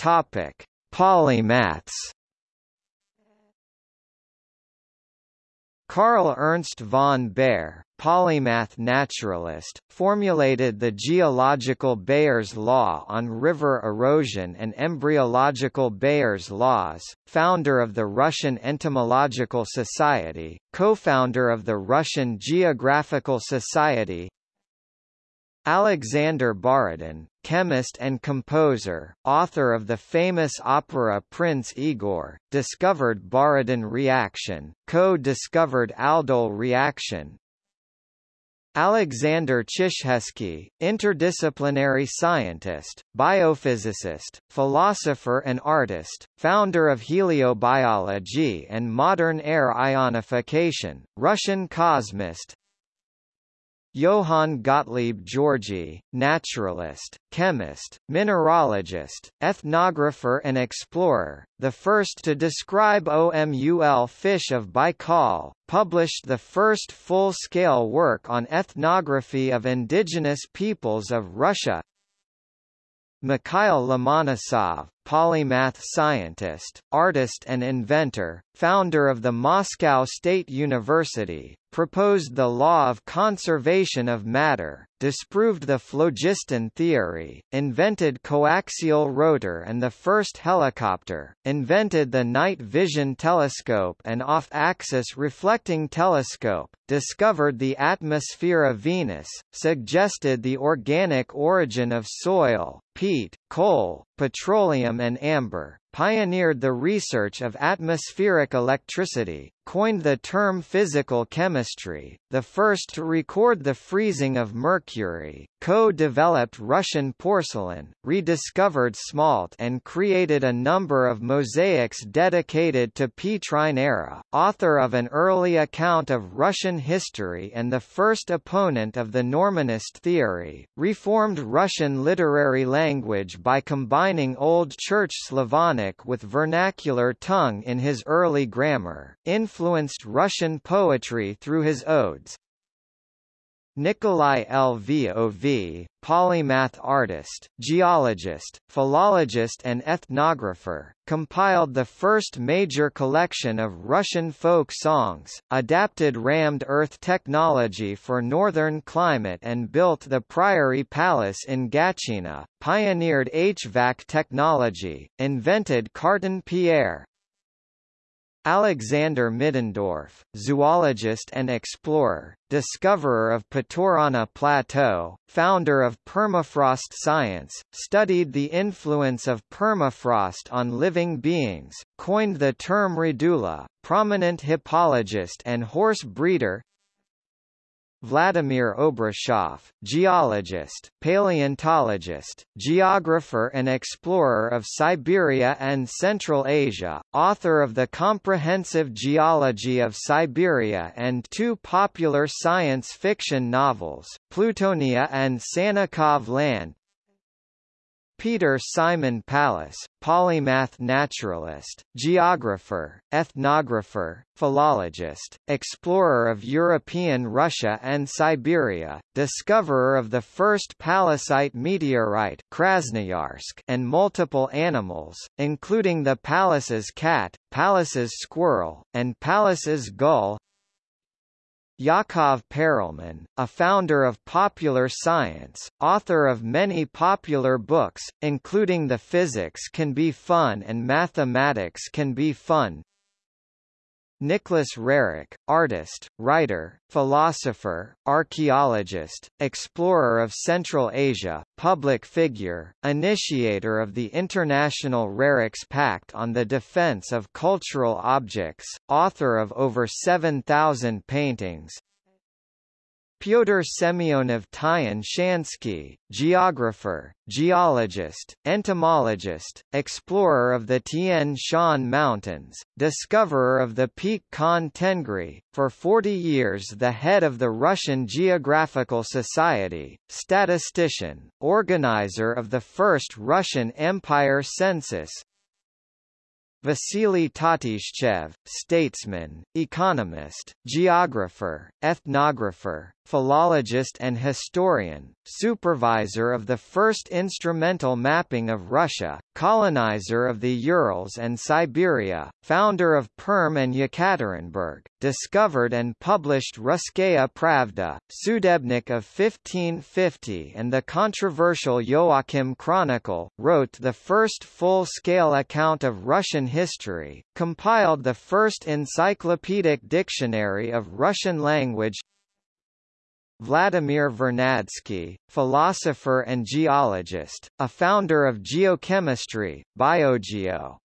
Topic: Polymaths. Karl Ernst von Baer, polymath naturalist, formulated the geological Baer's law on river erosion and embryological Baer's laws, founder of the Russian Entomological Society, co-founder of the Russian Geographical Society, Alexander Borodin, chemist and composer, author of the famous opera Prince Igor, discovered Borodin reaction, co-discovered aldol reaction. Alexander Chizhevsky, interdisciplinary scientist, biophysicist, philosopher and artist, founder of heliobiology and modern air ionification, Russian cosmist, Johann Gottlieb Georgi, naturalist, chemist, mineralogist, ethnographer and explorer, the first to describe OMUL fish of Baikal, published the first full-scale work on ethnography of indigenous peoples of Russia. Mikhail Lomonosov, polymath scientist, artist and inventor, founder of the Moscow State University, proposed the law of conservation of matter, disproved the phlogiston theory, invented coaxial rotor and the first helicopter, invented the night vision telescope and off-axis reflecting telescope, discovered the atmosphere of Venus, suggested the organic origin of soil, peat, coal, petroleum and amber, pioneered the research of atmospheric electricity, coined the term physical chemistry, the first to record the freezing of mercury, co-developed Russian porcelain, rediscovered smalt and created a number of mosaics dedicated to Petrine era, author of an early account of Russian history and the first opponent of the Normanist theory, reformed Russian literary language by combining Old Church Slavonic with vernacular tongue in his early grammar, influenced Russian poetry through his odes, Nikolai Lvov, polymath artist, geologist, philologist and ethnographer, compiled the first major collection of Russian folk songs, adapted rammed earth technology for northern climate and built the Priory Palace in Gatchina, pioneered HVAC technology, invented carton pierre, Alexander Middendorf, zoologist and explorer, discoverer of Putorana Plateau, founder of permafrost science, studied the influence of permafrost on living beings, coined the term radula, prominent hippologist and horse breeder, Vladimir Obruchev, geologist, paleontologist, geographer and explorer of Siberia and Central Asia, author of the Comprehensive Geology of Siberia and two popular science fiction novels, Plutonia and Sannikov Land, Peter Simon Pallas, polymath naturalist, geographer, ethnographer, philologist, explorer of European Russia and Siberia, discoverer of the first Pallasite meteorite Krasnoyarsk and multiple animals, including the Pallas's cat, Pallas's squirrel, and Pallas's gull, Yakov Perelman, a founder of popular science, author of many popular books, including The Physics Can Be Fun and Mathematics Can Be Fun, Nicholas Roerich, artist, writer, philosopher, archaeologist, explorer of Central Asia, public figure, initiator of the International Roerich's Pact on the Defense of Cultural Objects, author of over 7,000 paintings, Pyotr Semyonov Tyan Shansky, geographer, geologist, entomologist, explorer of the Tian Shan Mountains, discoverer of the peak Khan Tengri, for 40 years the head of the Russian Geographical Society, statistician, organizer of the first Russian Empire census, Vasily Tatishchev, statesman, economist, geographer, ethnographer, philologist and historian, supervisor of the first instrumental mapping of Russia, colonizer of the Urals and Siberia, founder of Perm and Yekaterinburg, discovered and published Russkaya Pravda, Sudebnik of 1550 and the controversial Joachim Chronicle, wrote the first full-scale account of Russian history, compiled the first encyclopedic dictionary of Russian language Vladimir Vernadsky, philosopher and geologist, a founder of geochemistry, biogeo,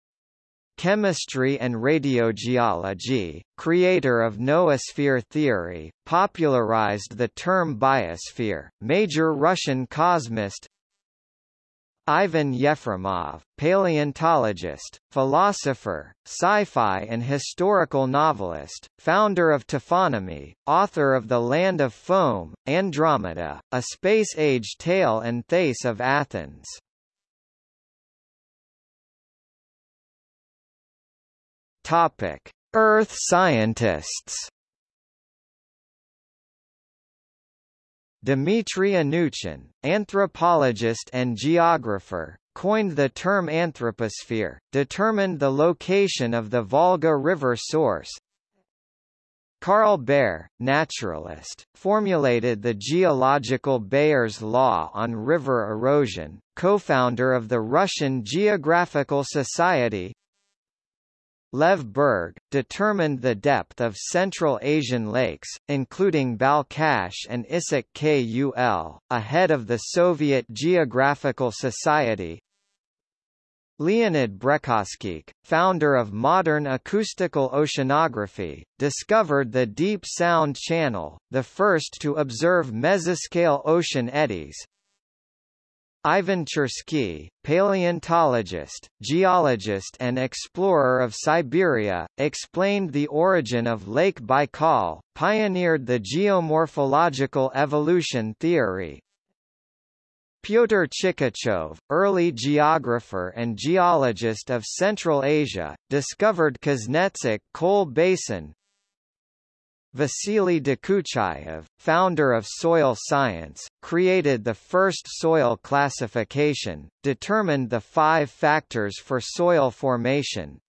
chemistry and radiogeology, creator of noosphere theory, popularized the term biosphere, major Russian cosmist, Ivan Yefremov, paleontologist, philosopher, sci-fi and historical novelist, founder of Taphonomy, author of The Land of Foam, Andromeda, A Space-Age Tale and Thais of Athens. Topic: Earth scientists. Dmitry Anuchin, anthropologist and geographer, coined the term anthroposphere, determined the location of the Volga River source. Karl Baer, naturalist, formulated the geological Baer's law on river erosion, co-founder of the Russian Geographical Society, Lev Berg, determined the depth of Central Asian lakes, including Balkhash and Issyk Kul, ahead of the Soviet Geographical Society. Leonid Brekhovskikh, founder of modern acoustical oceanography, discovered the Deep Sound Channel, the first to observe mesoscale ocean eddies, Ivan Chersky, paleontologist, geologist and explorer of Siberia, explained the origin of Lake Baikal, pioneered the geomorphological evolution theory. Pyotr Chikachov, early geographer and geologist of Central Asia, discovered Kuznetsk coal basin, Vasily Dokuchayev, founder of soil science, created the first soil classification, determined the five factors for soil formation.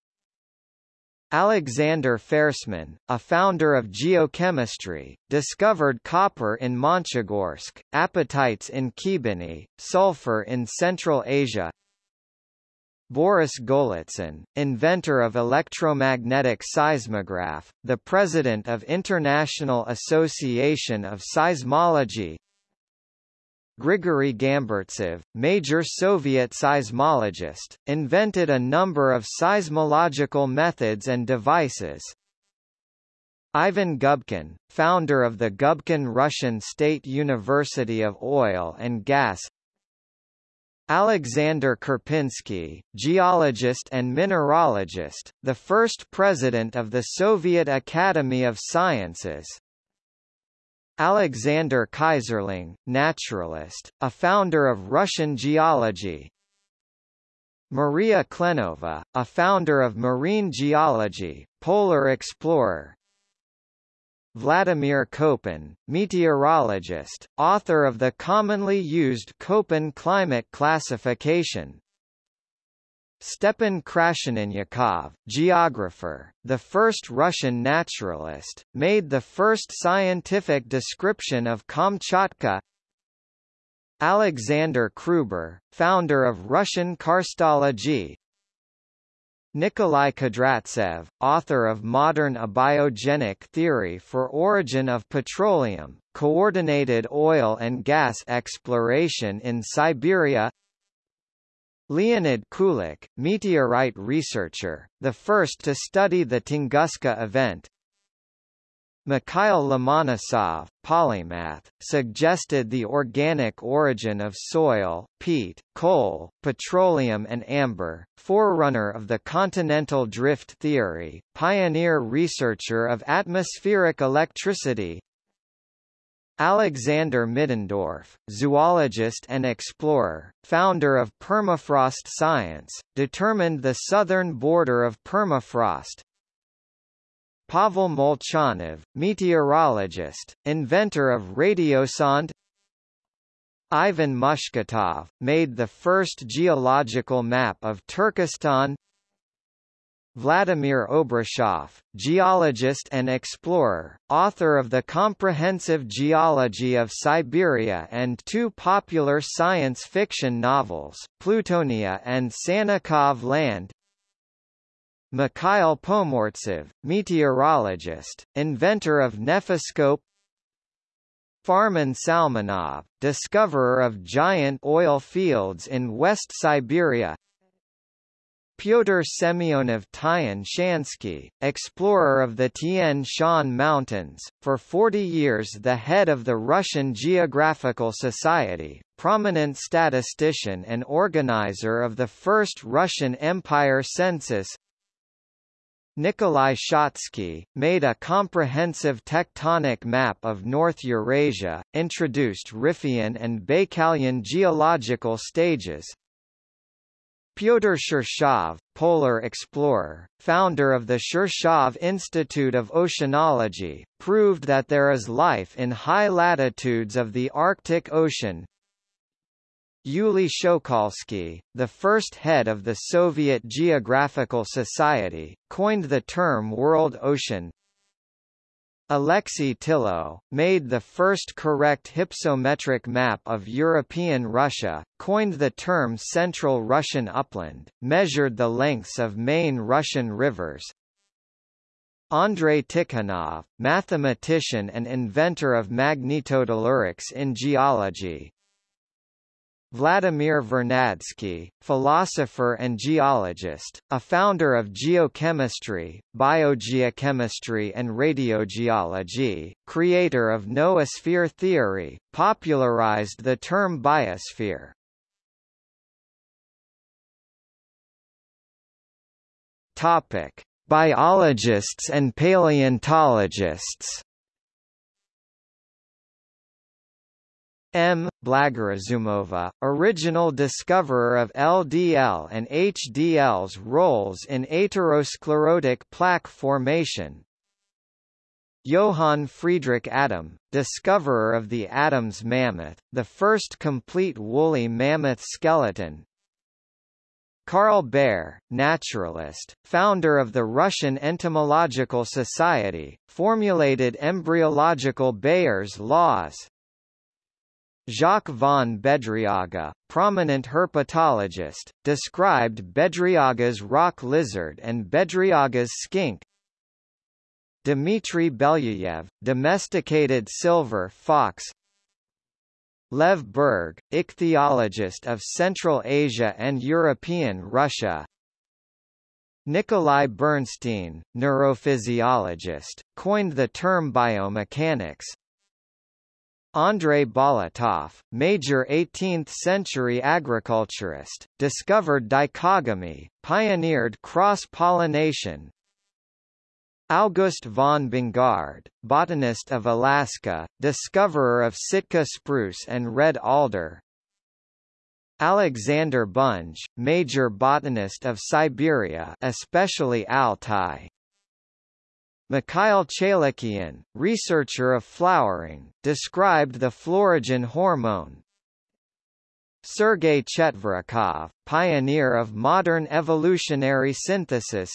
Alexander Fersman, a founder of geochemistry, discovered copper in Monchegorsk, apatites in Khibiny, sulfur in Central Asia, Boris Golitsyn, inventor of electromagnetic seismograph, the president of International Association of Seismology Grigory Gamburtsev, major Soviet seismologist, invented a number of seismological methods and devices. Ivan Gubkin, founder of the Gubkin Russian State University of Oil and Gas Alexander Karpinsky, geologist and mineralogist, the first president of the Soviet Academy of Sciences. Alexander Keyserling, naturalist, a founder of Russian geology. Maria Klenova, a founder of marine geology, polar explorer, Vladimir Koppen, meteorologist, author of the commonly used Köppen climate classification. Stepan Krasheninnikov, geographer, the first Russian naturalist, made the first scientific description of Kamchatka. Alexander Kruber, founder of Russian karstology, Nikolai Kudryavtsev, author of Modern Abiogenic Theory for Origin of Petroleum, Coordinated Oil and Gas Exploration in Siberia. Leonid Kulik, meteorite researcher, the first to study the Tunguska event Mikhail Lomonosov, polymath, suggested the organic origin of soil, peat, coal, petroleum and amber, forerunner of the continental drift theory, pioneer researcher of atmospheric electricity, Alexander Middendorf, zoologist and explorer, founder of permafrost science, determined the southern border of permafrost, Pavel Molchanov, meteorologist, inventor of radiosonde. Ivan Mushketov, made the first geological map of Turkestan. Vladimir Obruchev, geologist and explorer, author of the Comprehensive Geology of Siberia and two popular science fiction novels, Plutonia and Sannikov Land Mikhail Pomortsev, meteorologist, inventor of nephoscope Farman Salmanov, discoverer of giant oil fields in West Siberia Pyotr Semyonov Tyan Shansky, explorer of the Tian Shan Mountains, for 40 years the head of the Russian Geographical Society, prominent statistician and organizer of the first Russian Empire census Nikolai Shatsky, made a comprehensive tectonic map of North Eurasia, introduced Riphean and Baikalian geological stages. Pyotr Shirshov, polar explorer, founder of the Shirshov Institute of Oceanology, proved that there is life in high latitudes of the Arctic Ocean. Yuli Shokalsky, the first head of the Soviet Geographical Society, coined the term World Ocean. Alexei Tillot, made the first correct hypsometric map of European Russia, coined the term Central Russian Upland, measured the lengths of main Russian rivers, Andrei Tikhonov, mathematician and inventor of magnetotellurics in geology, Vladimir Vernadsky, philosopher and geologist, a founder of geochemistry, biogeochemistry and radiogeology, creator of noosphere theory, popularized the term biosphere. Topic: Biologists and paleontologists M. Blagorazumova, original discoverer of LDL and HDL's roles in atherosclerotic plaque formation. Johann Friedrich Adam, discoverer of the Adams mammoth, the first complete woolly mammoth skeleton. Carl Baer, naturalist, founder of the Russian Entomological Society, formulated embryological Baer's laws, Jacques von Bedriaga, prominent herpetologist, described Bedriaga's rock lizard and Bedriaga's skink. Dmitry Belyayev, domesticated silver fox. Lev Berg, ichthyologist of Central Asia and European Russia. Nikolai Bernstein, neurophysiologist, coined the term biomechanics. Andrei Bolotov, major 18th-century agriculturist, discovered dichogamy, pioneered cross-pollination. August von Bongard, botanist of Alaska, discoverer of Sitka spruce and red alder. Alexander Bunge, major botanist of Siberia especially Altai, Mikhail Chailakhyan, researcher of flowering, described the florigen hormone. Sergei Chetverikov, pioneer of modern evolutionary synthesis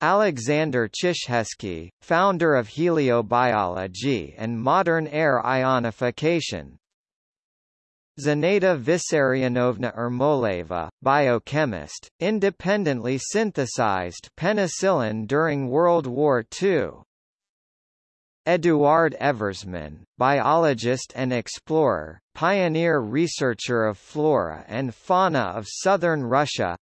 Alexander Chizhevsky, founder of heliobiology and modern air ionification Zenaida Vissarionovna Ermoleva, biochemist, independently synthesized penicillin during World War II. Eduard Eversman, biologist and explorer, pioneer researcher of flora and fauna of southern Russia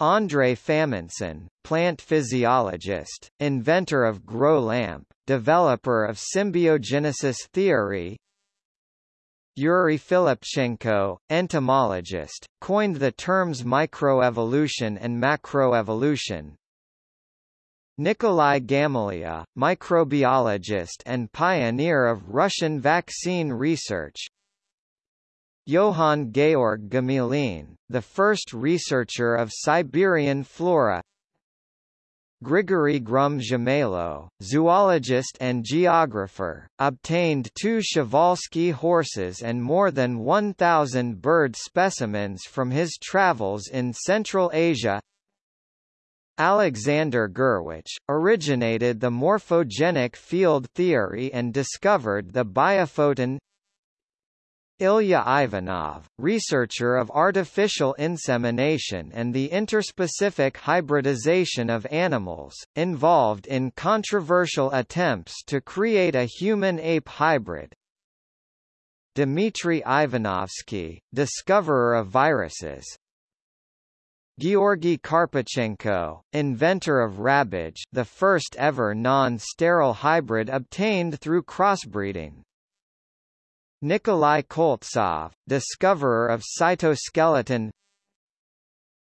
Andrei Famintsyn, plant physiologist, inventor of grow lamp, developer of symbiogenesis theory Yuri Filipchenko, entomologist, coined the terms microevolution and macroevolution. Nikolai Gamaleya, microbiologist and pioneer of Russian vaccine research. Johann Georg Gmelin, the first researcher of Siberian flora Grigory Grum-Grshimailo, zoologist and geographer, obtained two Przewalski horses and more than 1,000 bird specimens from his travels in Central Asia. Alexander Gurwitch, originated the morphogenic field theory and discovered the biophoton Ilya Ivanov, researcher of artificial insemination and the interspecific hybridization of animals, involved in controversial attempts to create a human-ape hybrid. Dmitry Ivanovsky, discoverer of viruses, Georgy Karpechenko, inventor of Rabbage the first ever non-sterile hybrid obtained through crossbreeding. Nikolai Koltsov, discoverer of cytoskeleton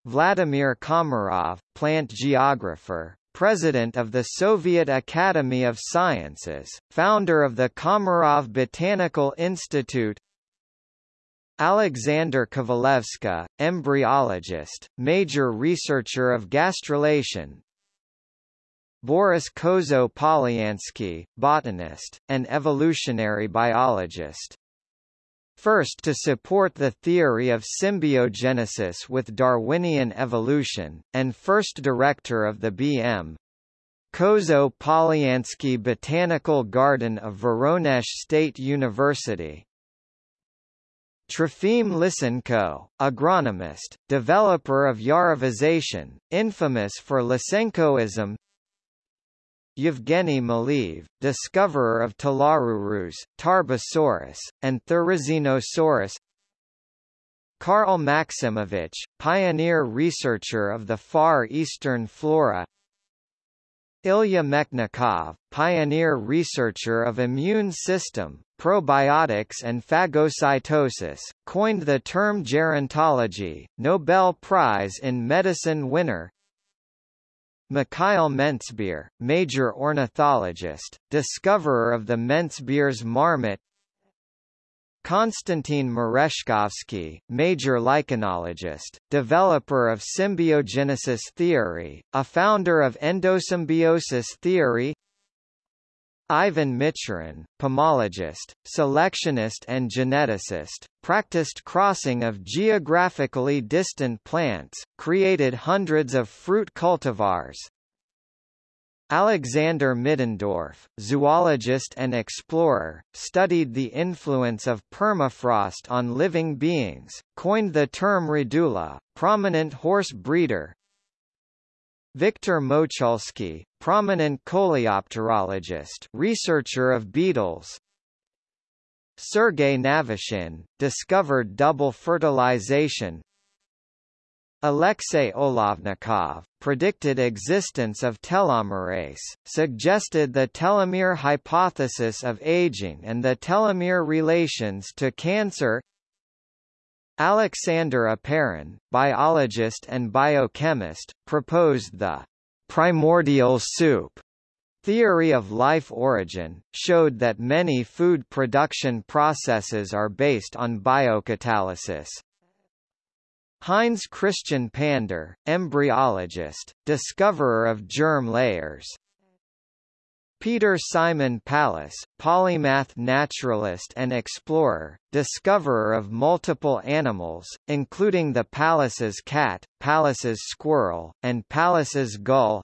Vladimir Komarov, plant geographer, president of the Soviet Academy of Sciences, founder of the Komarov Botanical Institute Alexander Kovalevska, embryologist, major researcher of gastrulation Boris Kozo-Polyansky, botanist, and evolutionary biologist First to support the theory of symbiogenesis with Darwinian evolution, and first director of the B.M. Kozo Polyansky Botanical Garden of Voronezh State University. Trofim Lysenko, agronomist, developer of Yarovization, infamous for Lysenkoism Yevgeny Maleev, discoverer of Talarurus, Tarbosaurus, and Therizinosaurus Karl Maximovich, pioneer researcher of the Far Eastern flora. Ilya Mechnikov, pioneer researcher of immune system, probiotics and phagocytosis, coined the term gerontology, Nobel Prize in Medicine winner Mikhail Menzbier, major ornithologist, discoverer of the Menzbier's marmot. Konstantin Merezhkovsky, major lichenologist, developer of symbiogenesis theory, a founder of endosymbiosis theory Ivan Michurin, pomologist, selectionist and geneticist, practiced crossing of geographically distant plants, created hundreds of fruit cultivars. Alexander Middendorf, zoologist and explorer, studied the influence of permafrost on living beings, coined the term Radula, prominent horse breeder, Viktor Mochulsky, prominent coleopterologist researcher of beetles. Sergei Navashin, discovered double fertilization. Alexey Olovnikov, predicted existence of telomerase, suggested the telomere hypothesis of aging and the telomere relations to cancer Alexander Oparin, biologist and biochemist, proposed the primordial soup theory of life origin, showed that many food production processes are based on biocatalysis. Heinz Christian Pander, embryologist, discoverer of germ layers, Peter Simon Pallas, polymath naturalist and explorer, discoverer of multiple animals, including the Pallas's cat, Pallas's squirrel, and Pallas's gull.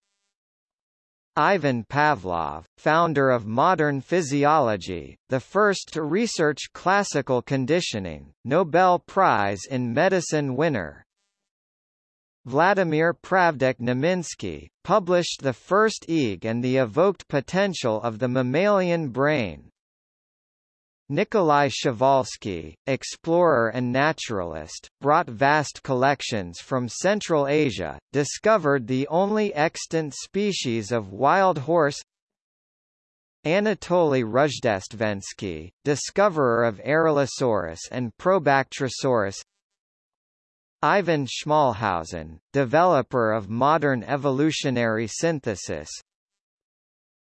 Ivan Pavlov, founder of modern physiology, the first to research classical conditioning, Nobel Prize in Medicine winner, Vladimir Pravdich-Neminsky, published the first EEG and the evoked potential of the mammalian brain. Nikolai Przewalski, explorer and naturalist, brought vast collections from Central Asia, discovered the only extant species of wild horse Anatoly Rozhdestvensky, discoverer of Aralosaurus and Probactrosaurus Ivan Schmalhausen, developer of modern evolutionary synthesis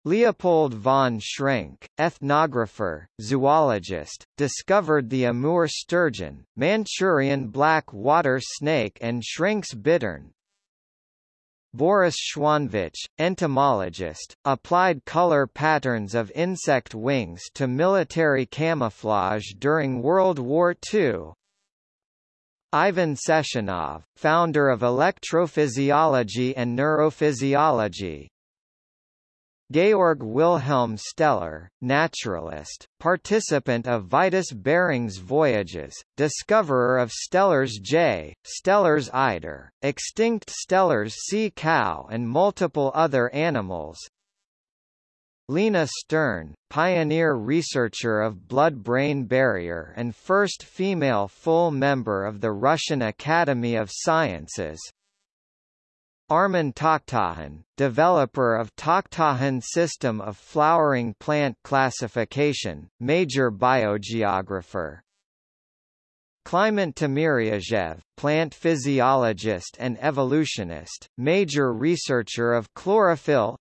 Leopold von Schrenck, ethnographer, zoologist, discovered the Amur sturgeon, Manchurian black water snake and Schrenck's bittern, Boris Schwanvitch, entomologist, applied color patterns of insect wings to military camouflage during World War II. Ivan Sechenov, founder of electrophysiology and neurophysiology, Georg Wilhelm Steller, naturalist, participant of Vitus Bering's voyages, discoverer of Steller's jay, Steller's eider, extinct Steller's sea cow and multiple other animals. Lena Stern, pioneer researcher of blood-brain barrier and first female full member of the Russian Academy of Sciences, Armen Takhtajan, developer of Takhtajan system of flowering plant classification, major biogeographer. Kliment Timiryazev, plant physiologist and evolutionist, major researcher of chlorophyll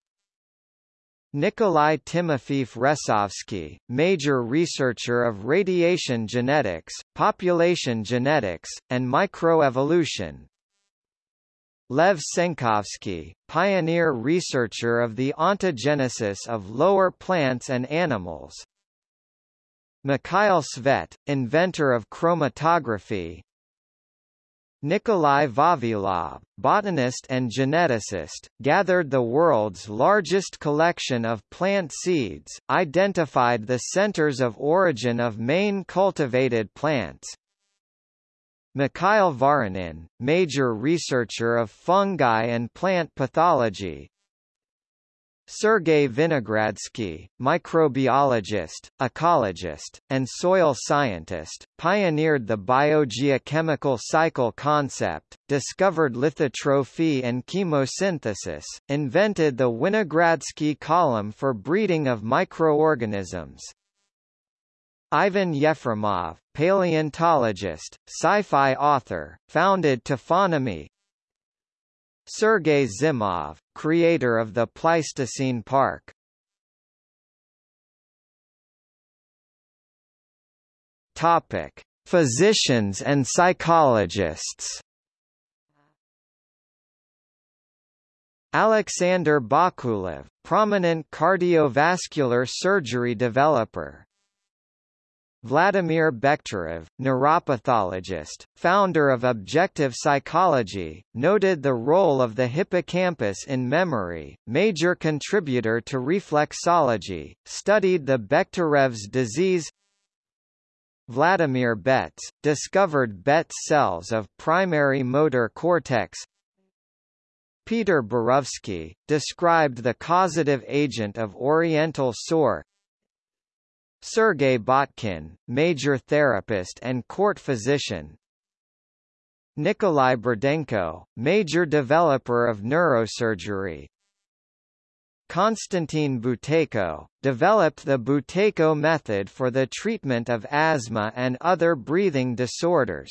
Nikolai Timofeev Resovsky, major researcher of radiation genetics, population genetics, and microevolution, Lev Senkovsky, pioneer researcher of the ontogenesis of lower plants and animals. Mikhail Tsvet, inventor of chromatography. Nikolai Vavilov, botanist and geneticist, gathered the world's largest collection of plant seeds, identified the centers of origin of main cultivated plants, Mikhail Voronin, major researcher of fungi and plant pathology, Sergei Vinogradsky, microbiologist, ecologist, and soil scientist, pioneered the biogeochemical cycle concept, discovered lithotrophy and chemosynthesis, invented the Winogradsky column for breeding of microorganisms, Ivan Yefremov, paleontologist, sci-fi author, founded Taphonomy Sergei Zimov, creator of the Pleistocene Park Topic: Physicians and psychologists. Alexander Bakulev, prominent cardiovascular surgery developer, Vladimir Bekhterev, neuropathologist, founder of objective psychology, noted the role of the hippocampus in memory, major contributor to reflexology, studied the Bekhtérev's disease. Vladimir Betz, discovered Betz cells of primary motor cortex. Peter Borovsky, described the causative agent of oriental sore Sergei Botkin, major therapist and court physician. Nikolai Burdenko, major developer of neurosurgery. Konstantin Buteyko, developed the Buteyko method for the treatment of asthma and other breathing disorders.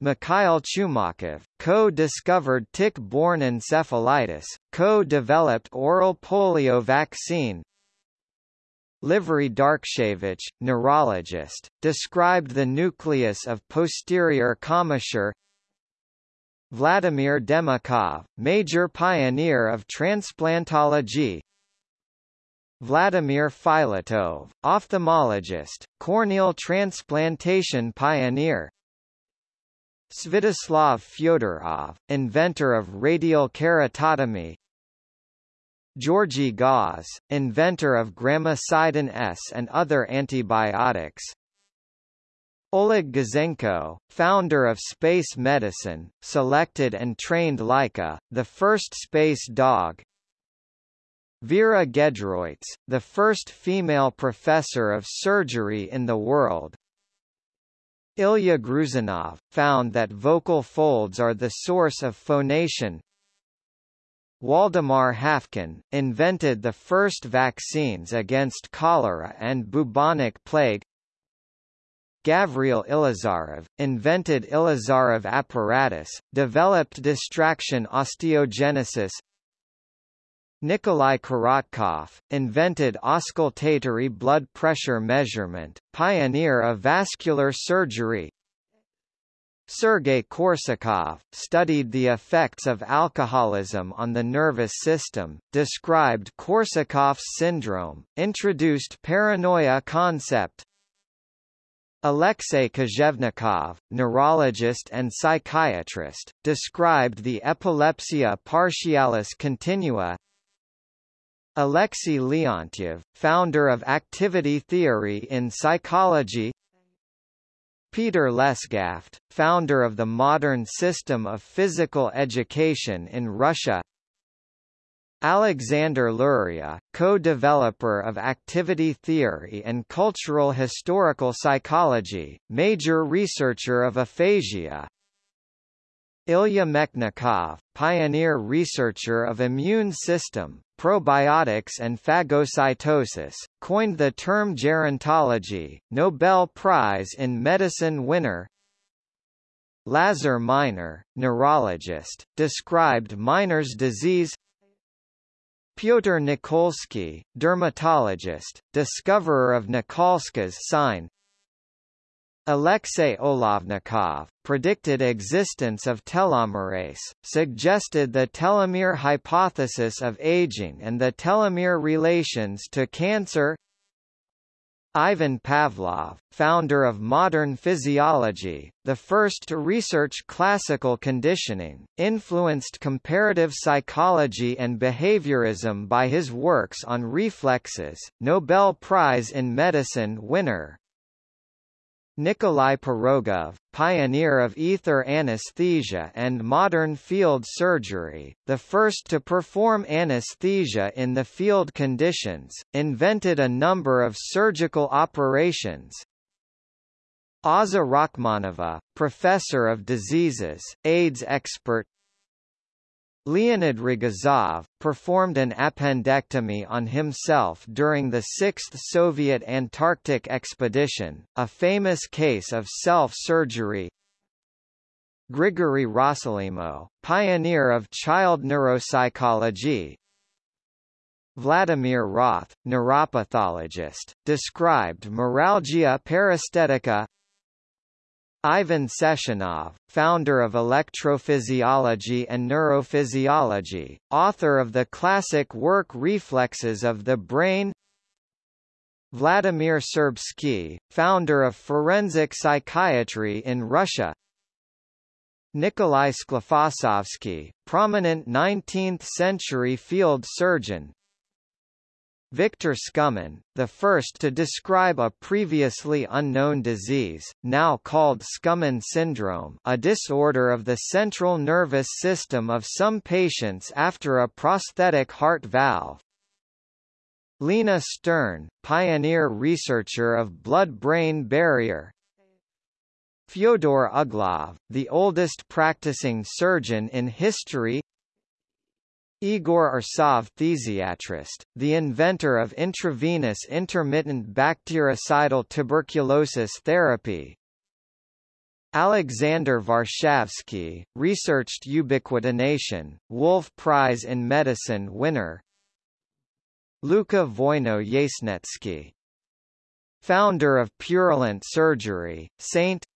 Mikhail Chumakov, co-discovered tick-borne encephalitis, co-developed oral polio vaccine, Livry Darkshevich, neurologist, described the nucleus of posterior commissure. Vladimir Demikhov, major pioneer of transplantology. Vladimir Filatov, ophthalmologist, corneal transplantation pioneer. Svetoslav Fyodorov, inventor of radial keratotomy Georgy Gause, inventor of gramicidin S and other antibiotics. Oleg Gazenko, founder of space medicine, selected and trained Laika, the first space dog. Vera Gedroic, the first female professor of surgery in the world. Ilya Gruzanov, found that vocal folds are the source of phonation, Waldemar Haffkine, invented the first vaccines against cholera and bubonic plague. Gavril Ilizarov, invented Ilizarov apparatus, developed distraction osteogenesis. Nikolai Korotkov, invented auscultatory blood pressure measurement, pioneer of vascular surgery. Sergei Korsakov, studied the effects of alcoholism on the nervous system, described Korsakov's syndrome, introduced paranoia concept, Alexei Kozhevnikov, neurologist and psychiatrist, described the epilepsia partialis continua. Alexei Leontiev, founder of activity theory in psychology Peter Lesgaft, founder of the modern system of physical education in Russia. Alexander Luria, co-developer of activity theory and cultural historical psychology, major researcher of aphasia Ilya Mechnikov, pioneer researcher of immune system, probiotics and phagocytosis, coined the term gerontology, Nobel Prize in Medicine winner Lazar Minor, neurologist, described Minor's disease Pyotr Nikolsky, dermatologist, discoverer of Nikolsky's sign Alexey Olovnikov, predicted existence of telomerase, suggested the telomere hypothesis of aging and the telomere relations to cancer. Ivan Pavlov, founder of modern physiology, the first to research classical conditioning, influenced comparative psychology and behaviorism by his works on reflexes, Nobel Prize in Medicine winner, Nikolai Pirogov, pioneer of ether anesthesia and modern field surgery, the first to perform anesthesia in the field conditions, invented a number of surgical operations, Aza Rachmanova, professor of diseases, AIDS expert Leonid Rogozov, performed an appendectomy on himself during the 6th Soviet Antarctic expedition, a famous case of self-surgery. Grigory Rossolimo, pioneer of child neuropsychology, Vladimir Roth, neuropathologist, described meralgia paresthetica Ivan Sechenov, founder of electrophysiology and neurophysiology, author of the classic work Reflexes of the Brain. Vladimir Serbsky, founder of forensic psychiatry in Russia. Nikolai Sklifosovsky, prominent 19th-century field surgeon, Victor Skumin, the first to describe a previously unknown disease, now called Skumin syndrome a disorder of the central nervous system of some patients after a prosthetic heart valve. Lena Stern, pioneer researcher of blood-brain barrier, Fyodor Uglov, the oldest practicing surgeon in history Igor Arsov phthisiatrist, the inventor of intravenous intermittent bactericidal tuberculosis therapy. Alexander Varshavsky, researched ubiquitination, Wolf Prize in Medicine winner. Luka Voino-Yasnetsky, founder of Purulent Surgery, Saint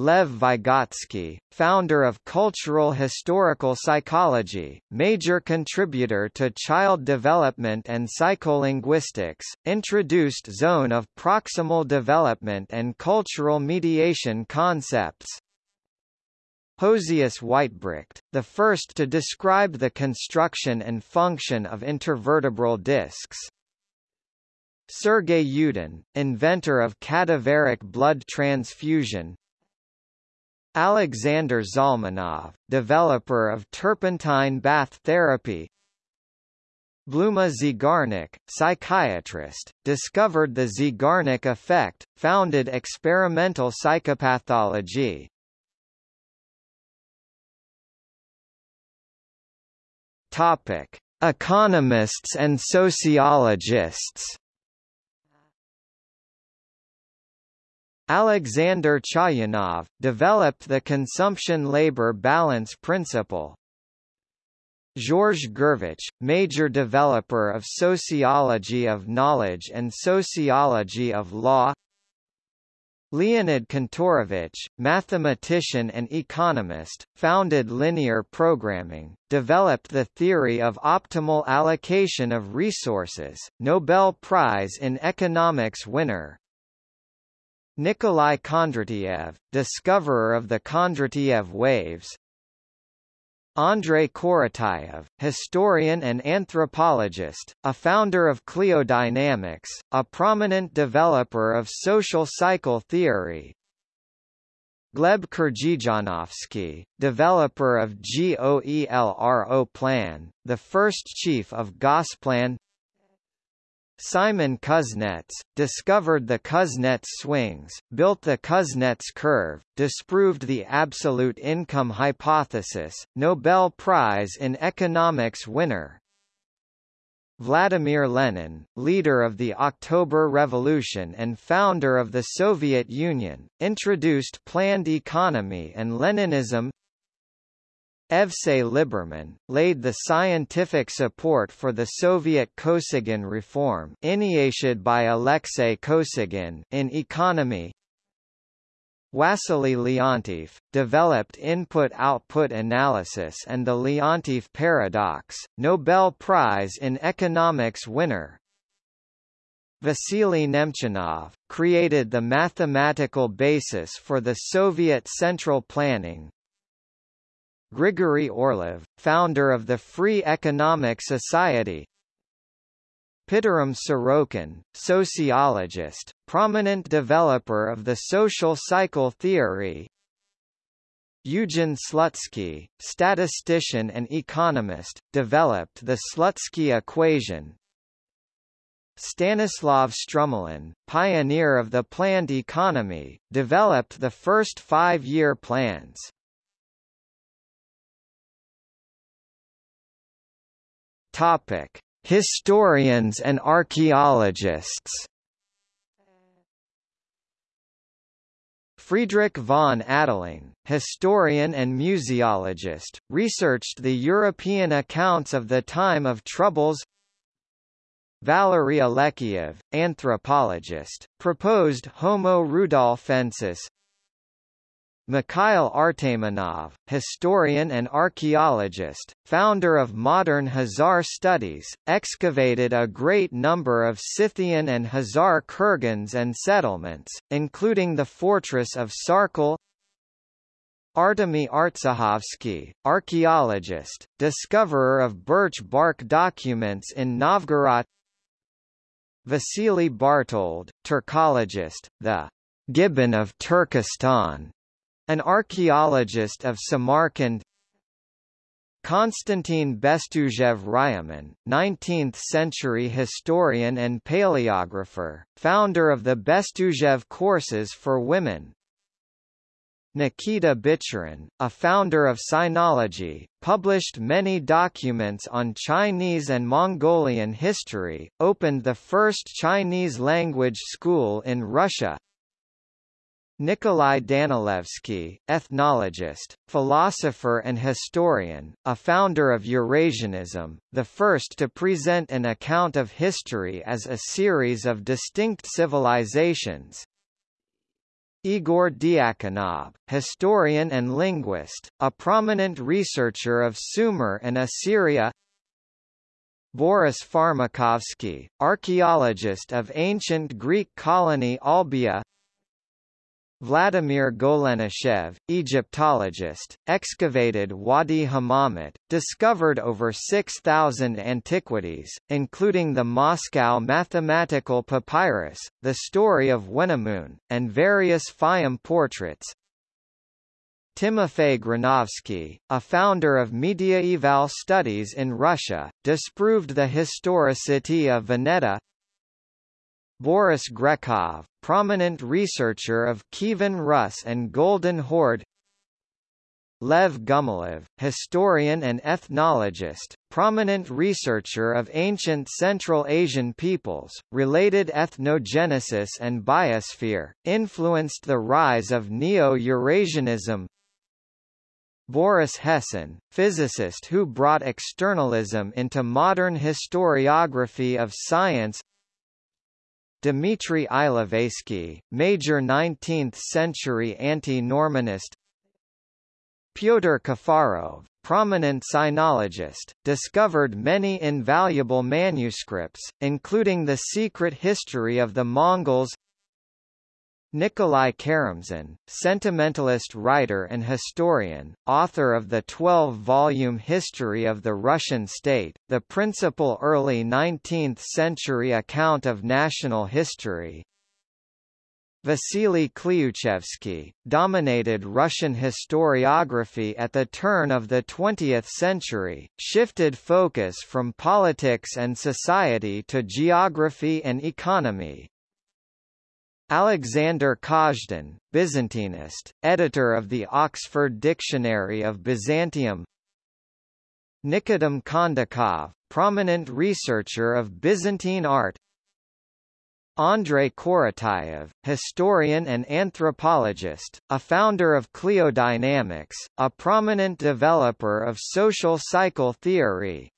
Lev Vygotsky, founder of cultural historical psychology, major contributor to child development and psycholinguistics, introduced zone of proximal development and cultural mediation concepts. Josias Weitbrecht, the first to describe the construction and function of intervertebral discs. Sergei Yudin, inventor of cadaveric blood transfusion, Alexander Zalmanov, developer of turpentine bath therapy Bluma Zeigarnik, psychiatrist, discovered the Zeigarnik effect, founded experimental psychopathology. Topic: Economists and sociologists Alexander Chayanov, developed the consumption-labor balance principle. Georges Gurevitch, major developer of sociology of knowledge and sociology of law Leonid Kantorovich, mathematician and economist, founded linear programming, developed the theory of optimal allocation of resources, Nobel Prize in Economics winner. Nikolai Kondratiev, discoverer of the Kondratiev waves, Andrei Korotayev, historian and anthropologist, a founder of cliodynamics, a prominent developer of social cycle theory. Gleb Krzhizhanovsky, developer of GOELRO plan, the first chief of Gosplan Simon Kuznets, discovered the Kuznets swings, built the Kuznets curve, disproved the absolute income hypothesis, Nobel Prize in Economics winner. Vladimir Lenin, leader of the October Revolution and founder of the Soviet Union, introduced planned economy and Leninism Evsey Liberman, laid the scientific support for the Soviet Kosygin reform initiated by Alexei Kosygin in economy. Wassily Leontief, developed input-output analysis and the Leontief paradox, Nobel Prize in Economics winner. Vasily Nemchinov, created the mathematical basis for the Soviet central planning, Grigory Orlov, founder of the Free Economic Society. Pitirim Sorokin, sociologist, prominent developer of the social cycle theory. Eugen Slutsky, statistician and economist, developed the Slutsky equation. Stanislav Strumilin, pioneer of the planned economy, developed the first five-year plans. Topic: Historians and archaeologists. Friedrich von Adelung, historian and museologist, researched the European accounts of the time of troubles. Valery Alekseev, anthropologist, proposed Homo rudolfensis. Mikhail Artamonov, historian and archaeologist, founder of modern Khazar studies, excavated a great number of Scythian and Khazar kurgans and settlements, including the fortress of Sarkel. Artemy Artsikhovsky, archaeologist, discoverer of birch bark documents in Novgorod Vasily Bartold, Turkologist, the Gibbon of Turkestan, an archaeologist of Samarkand Konstantin Bestuzhev Ryumin, 19th-century historian and paleographer, founder of the Bestuzhev courses for women. Nikita Bichurin, a founder of Sinology, published many documents on Chinese and Mongolian history, opened the first Chinese language school in Russia, Nikolai Danilevsky, ethnologist, philosopher and historian, a founder of Eurasianism, the first to present an account of history as a series of distinct civilizations. Igor Diakonov, historian and linguist, a prominent researcher of Sumer and Assyria Boris Farmakovsky, archaeologist of ancient Greek colony Olbia Vladimir Golenishchev, Egyptologist, excavated Wadi Hammamat, discovered over 6,000 antiquities, including the Moscow mathematical papyrus, the story of Wenamun, and various Fayum portraits. Timofey Granovsky, a founder of mediaeval studies in Russia, disproved the historicity of Vineta, Boris Grekov, prominent researcher of Kievan Rus and Golden Horde. Lev Gumilev, historian and ethnologist, prominent researcher of ancient Central Asian peoples, related ethnogenesis and biosphere, influenced the rise of Neo-Eurasianism. Boris Hessen, physicist who brought externalism into modern historiography of science Dmitry Ilovaisky, major 19th-century anti-Normanist Pyotr Kafarov, prominent sinologist, discovered many invaluable manuscripts, including The Secret History of the Mongols Nikolai Karamzin, sentimentalist writer and historian, author of the 12-volume History of the Russian State, the principal early 19th-century account of national history, Vasily Klyuchevsky, dominated Russian historiography at the turn of the 20th century, shifted focus from politics and society to geography and economy. Alexander Kazhdan, Byzantinist, editor of the Oxford Dictionary of Byzantium Nikodim Kondakov, prominent researcher of Byzantine art Andrei Korotayev, historian and anthropologist, a founder of Cliodynamics, a prominent developer of social cycle theory.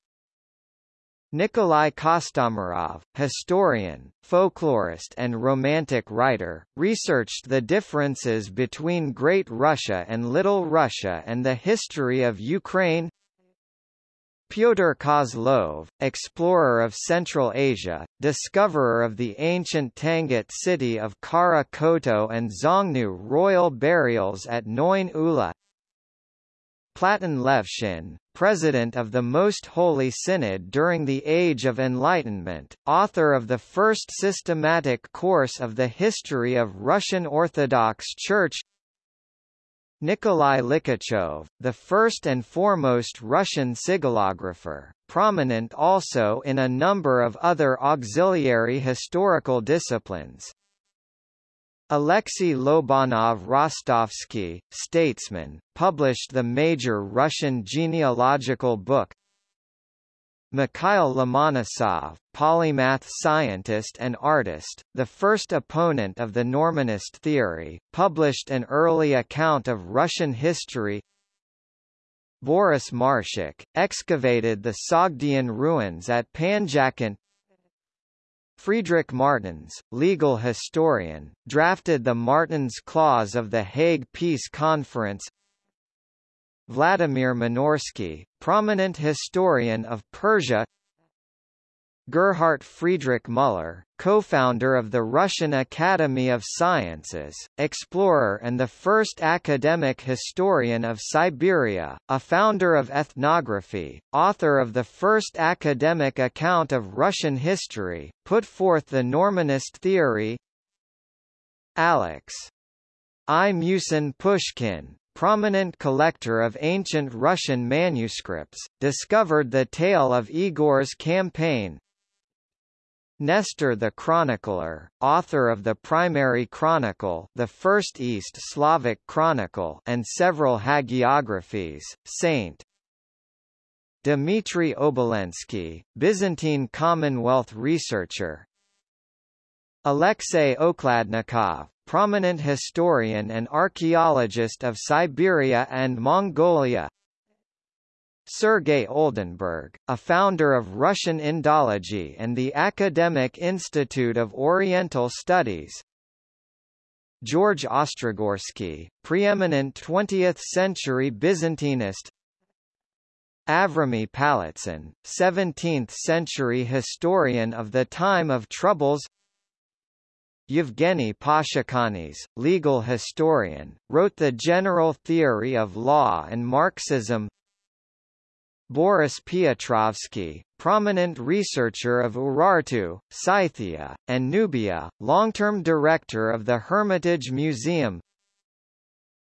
Nikolai Kostomarov, historian, folklorist and romantic writer, researched the differences between Great Russia and Little Russia and the history of Ukraine, Pyotr Kozlov, explorer of Central Asia, discoverer of the ancient Tangut city of Khara Khoto and Xiongnu royal burials at Noin Ula Platon Levshin, president of the Most Holy Synod during the Age of Enlightenment, author of the first systematic course of the history of Russian Orthodox Church Nikolai Likhachov, the first and foremost Russian sigillographer, prominent also in a number of other auxiliary historical disciplines. Alexei Lobanov Rostovsky, statesman, published the major Russian genealogical book. Mikhail Lomonosov, polymath scientist and artist, the first opponent of the Normanist theory, published an early account of Russian history. Boris Marshak, excavated the Sogdian ruins at Panjakent Friedrich Martens, legal historian, drafted the Martens Clause of the Hague Peace Conference. Vladimir Minorsky, prominent historian of Persia Gerhard Friedrich Müller, co-founder of the Russian Academy of Sciences, explorer and the first academic historian of Siberia, a founder of ethnography, author of the first academic account of Russian history, put forth the Normanist theory Alex. I. Musin Pushkin, prominent collector of ancient Russian manuscripts, discovered the tale of Igor's campaign. Nestor the Chronicler, author of the primary chronicle the first East Slavic chronicle and several hagiographies, Saint Dmitry Obolensky, Byzantine Commonwealth researcher. Alexei Okladnikov, prominent historian and archaeologist of Siberia and Mongolia Sergei Oldenburg, a founder of Russian Indology and the Academic Institute of Oriental Studies. George Ostrogorsky, preeminent 20th-century Byzantinist. Avrami Palitsyn, 17th-century historian of the time of Troubles. Yevgeny Pashukanis, legal historian, wrote The General Theory of Law and Marxism Boris Piotrovsky, prominent researcher of Urartu, Scythia, and Nubia, long-term director of the Hermitage Museum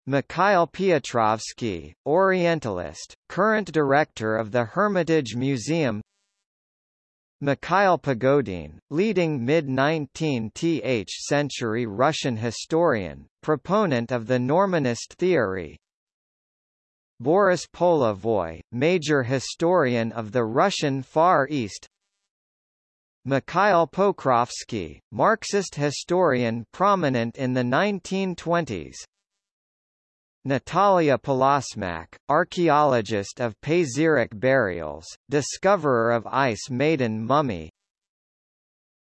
Mikhail Piotrovsky, Orientalist, current director of the Hermitage Museum Mikhail Pogodin, leading mid-19th century Russian historian, proponent of the Normanist theory. Boris Polevoy, major historian of the Russian Far East. Mikhail Pokrovsky, Marxist historian prominent in the 1920s. Natalia Polosmak, archaeologist of Pazyryk burials, discoverer of ice maiden mummy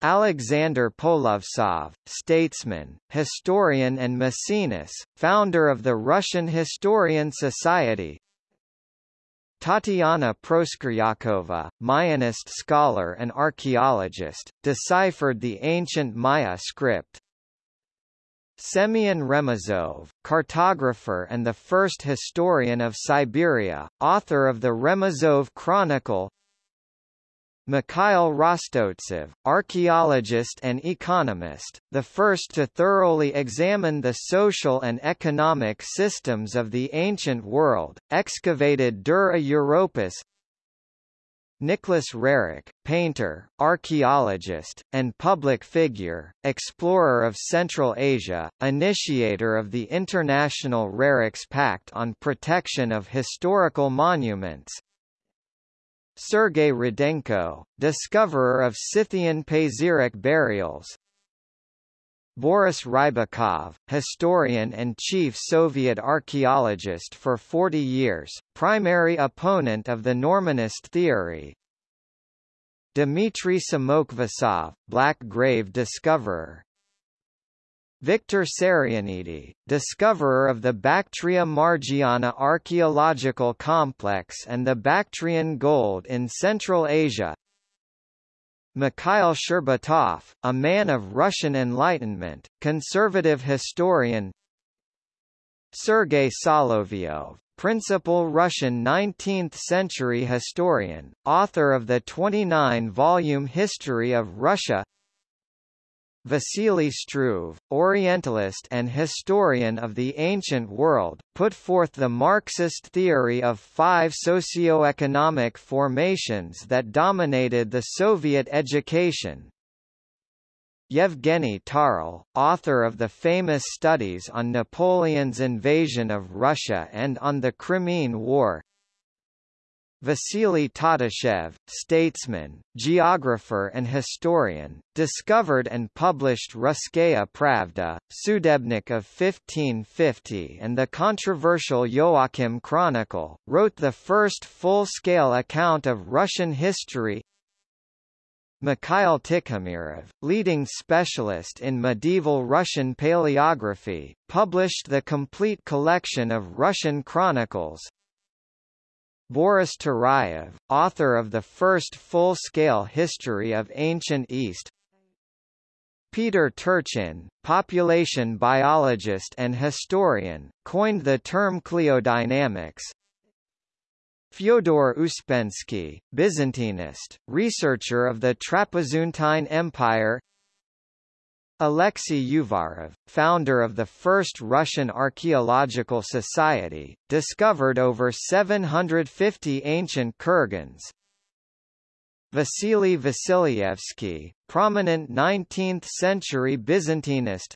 Alexander Polovtsov, statesman, historian and Maecenas, founder of the Russian Historian Society. Tatiana Proskuryakova, Mayanist scholar and archaeologist, deciphered the ancient Maya script. Semyon Remezov, cartographer and the first historian of Siberia, author of the Remezov Chronicle Mikhail Rostovtsev, archaeologist and economist, the first to thoroughly examine the social and economic systems of the ancient world, excavated Dura Europos Nicholas Roerich, painter, archaeologist, and public figure, explorer of Central Asia, initiator of the International Roerich's Pact on Protection of Historical Monuments, Sergei Rudenko, discoverer of Scythian Pazyryk burials. Boris Rybakov, historian and chief Soviet archaeologist for 40 years, primary opponent of the Normanist theory. Dmitry Samokhvasov, Black Grave discoverer Victor Sarianidi, discoverer of the Bactria Margiana archaeological complex and the Bactrian gold in Central Asia. Mikhail Shcherbatov, a man of Russian Enlightenment, conservative historian. Sergei Solovyov, principal Russian 19th-century historian, author of the 29-volume History of Russia Vasily Struve, Orientalist and historian of the ancient world, put forth the Marxist theory of five socio-economic formations that dominated the Soviet education. Yevgeny Tarle, author of the famous studies on Napoleon's invasion of Russia and on the Crimean War, Vasily Tatishchev, statesman, geographer and historian, discovered and published Russkaya Pravda, Sudebnik of 1550 and the controversial Joachim Chronicle, wrote the first full-scale account of Russian history. Mikhail Tikhomirov, leading specialist in medieval Russian paleography, published the complete collection of Russian chronicles, Boris Turayev, author of the first full-scale history of ancient East Peter Turchin, population biologist and historian, coined the term cliodynamics. Fyodor Uspensky, Byzantinist, researcher of the Trapezuntine Empire Alexei Uvarov, founder of the first Russian Archaeological Society, discovered over 750 ancient kurgans. Vasily Vasilyevsky, prominent 19th-century Byzantinist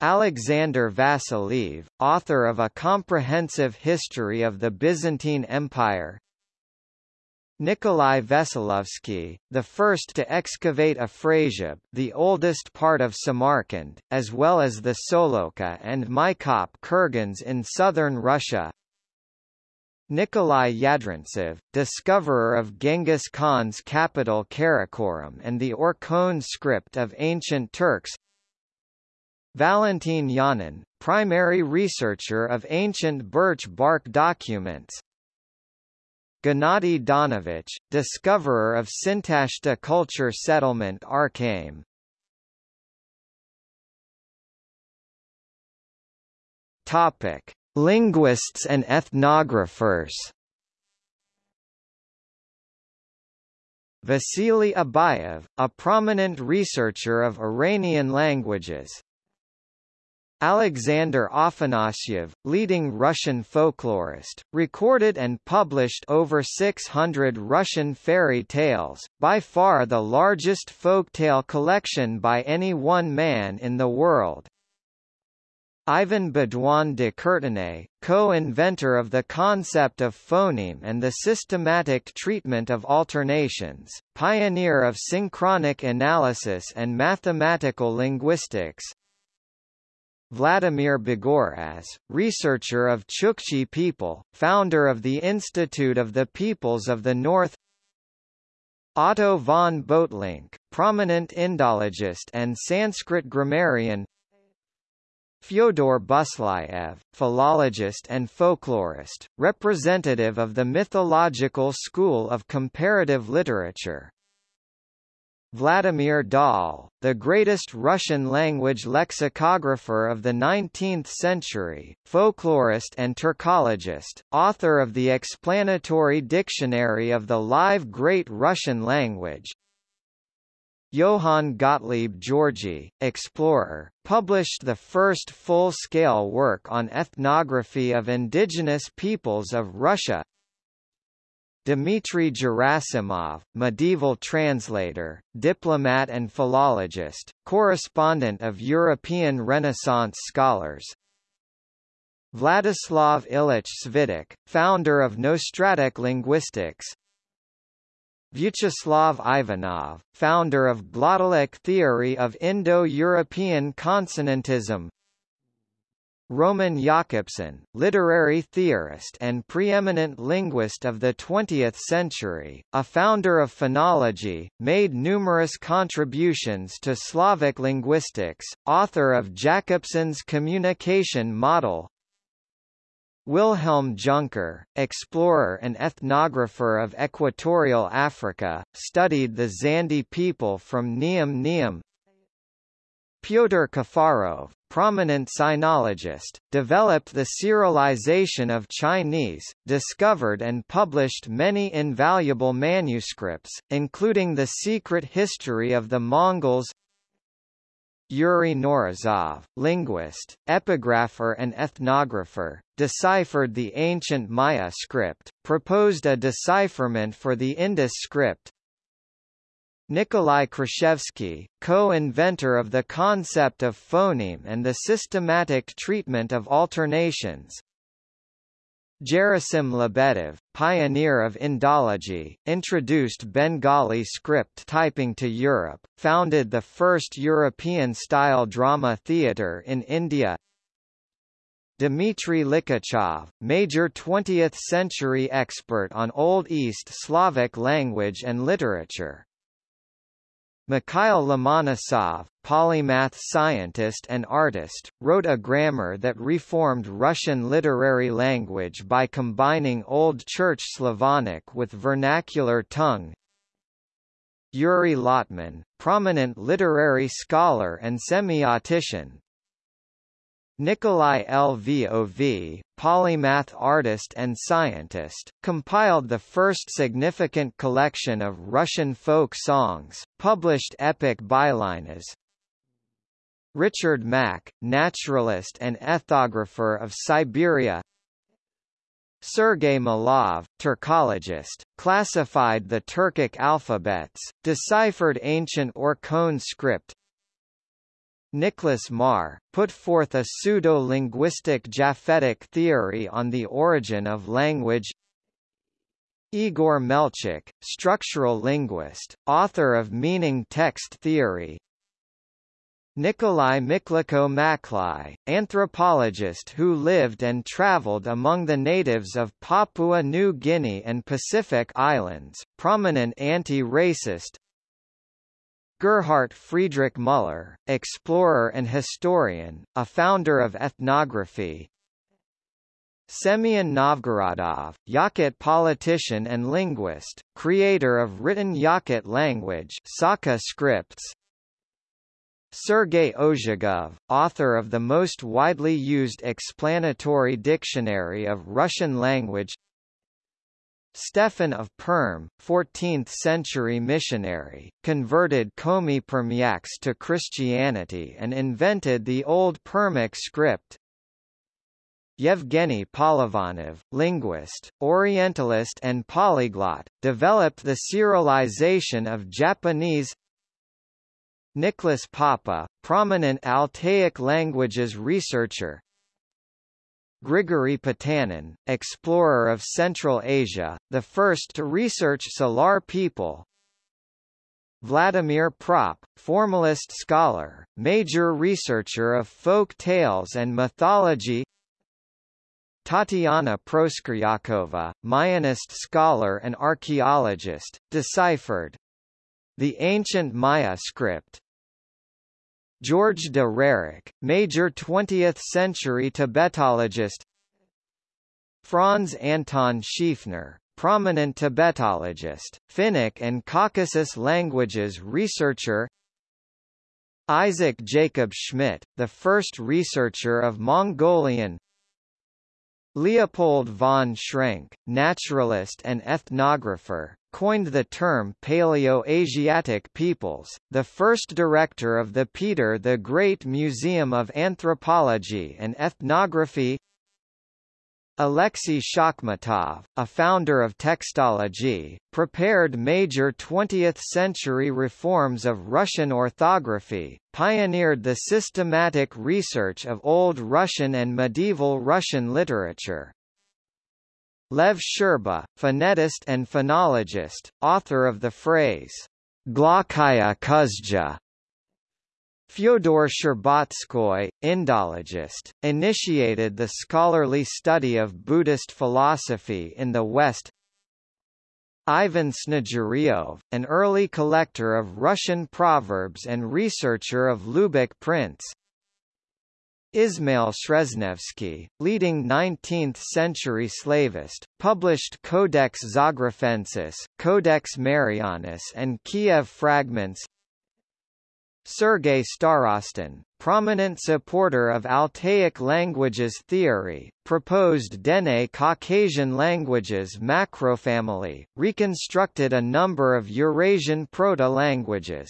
Alexander Vasiliev, author of a comprehensive history of the Byzantine Empire Nikolai Veselovsky, the first to excavate Afrasiab the oldest part of Samarkand, as well as the Solokha and Maykop kurgans in southern Russia. Nikolai Yadrintsev, discoverer of Genghis Khan's capital Karakorum and the Orkhon script of ancient Turks. Valentin Yanin, primary researcher of ancient birch bark documents Gennady Zdanovich, discoverer of Sintashta culture settlement Arkaim. Topic: Linguists and ethnographers. Vasily Abayev, a prominent researcher of Iranian languages, Alexander Afanasyev, leading Russian folklorist, recorded and published over 600 Russian fairy tales, by far the largest folktale collection by any one man in the world. Ivan Baudouin de Courtenay, co-inventor of the concept of phoneme and the systematic treatment of alternations, pioneer of synchronic analysis and mathematical linguistics, Vladimir Bogoraz, researcher of Chukchi people, founder of the Institute of the Peoples of the North Otto von Böhtlingk, prominent Indologist and Sanskrit grammarian Fyodor Buslaev, philologist and folklorist, representative of the mythological school of comparative literature. Vladimir Dal, the greatest Russian-language lexicographer of the 19th century, folklorist and Turkologist, author of the explanatory dictionary of the live Great Russian language, Johann Gottlieb Georgi, explorer, published the first full-scale work on ethnography of indigenous peoples of Russia. Dmitry Gerasimov, medieval translator, diplomat and philologist, correspondent of European Renaissance scholars. Vladislav Illich Svitych, founder of Nostratic linguistics, Vyacheslav Ivanov, founder of glottalic theory of Indo-European consonantism Roman Jakobson, literary theorist and preeminent linguist of the 20th century, a founder of phonology, made numerous contributions to Slavic linguistics, author of Jakobson's communication model, Wilhelm Junker, explorer and ethnographer of equatorial Africa, studied the Zande people from Niam Niam. Pyotr Kafarov, prominent sinologist, developed the Cyrillization of Chinese, discovered and published many invaluable manuscripts, including The Secret History of the Mongols Yuri Knorozov, linguist, epigrapher and ethnographer, deciphered the ancient Maya script, proposed a decipherment for the Indus script. Nikolai Kruszewski, co-inventor of the concept of phoneme and the systematic treatment of alternations, Gerasim Lebedev, pioneer of Indology, introduced Bengali script typing to Europe, founded the first European-style drama theatre in India. Dmitry Likhachev, major 20th-century expert on Old East Slavic language and literature, Mikhail Lomonosov, polymath scientist and artist, wrote a grammar that reformed Russian literary language by combining Old Church Slavonic with vernacular tongue. Yuri Lotman, prominent literary scholar and semiotician, Nikolai Lvov, polymath artist and scientist, compiled the first significant collection of Russian folk songs, published epic bylinas. Richard Maack, naturalist and ethnographer of Siberia Sergei Malov, Turkologist, classified the Turkic alphabets, deciphered ancient Orkhon script, Nicholas Marr, put forth a pseudo-linguistic Japhetic theory on the origin of language. Igor Melchuk, structural linguist, author of meaning text theory. Nikolai Miklukho Maklai, anthropologist who lived and traveled among the natives of Papua New Guinea and Pacific Islands, prominent anti-racist, Gerhard Friedrich Müller, explorer and historian, a founder of ethnography. Semyon Novgorodov, Yakut politician and linguist, creator of written Yakut language Sakha scripts. Sergei Ozhegov, author of the most widely used explanatory dictionary of Russian language Stefan of Perm, 14th-century missionary, converted Komi Permyaks to Christianity and invented the Old Permic script. Yevgeny Polivanov, linguist, Orientalist and polyglot, developed the Cyrillization of Japanese Nicholas Poppe, prominent Altaic languages researcher, Grigory Potanin, explorer of Central Asia, the first to research Salar people. Vladimir Propp, formalist scholar, major researcher of folk tales and mythology Tatiana Proskuryakova, Mayanist scholar and archaeologist, deciphered the ancient Maya script. George de Roerich, major 20th-century Tibetologist. Franz Anton Schiefner, prominent Tibetologist, Finnic and Caucasus languages researcher. Isaac Jacob Schmidt, the first researcher of Mongolian. Leopold von Schrenck, naturalist and ethnographer, coined the term Paleo-Asiatic peoples, the first director of the Peter the Great Museum of Anthropology and Ethnography Alexei Shakhmatov, a founder of textology, prepared major 20th-century reforms of Russian orthography, pioneered the systematic research of Old Russian and medieval Russian literature. Lev Shcherba, phonetist and phonologist, author of the phrase, Glokaya kuzdra, Fyodor Shcherbatskoy, Indologist, initiated the scholarly study of Buddhist philosophy in the West. Ivan Snegiryov, an early collector of Russian proverbs and researcher of lubok prints. Ismail Sreznevsky, leading 19th-century slavist, published Codex Zografensis, Codex Marianus and Kiev Fragments Sergei Starostin, prominent supporter of Altaic languages theory, proposed Dene Caucasian languages macrofamily, reconstructed a number of Eurasian proto-languages.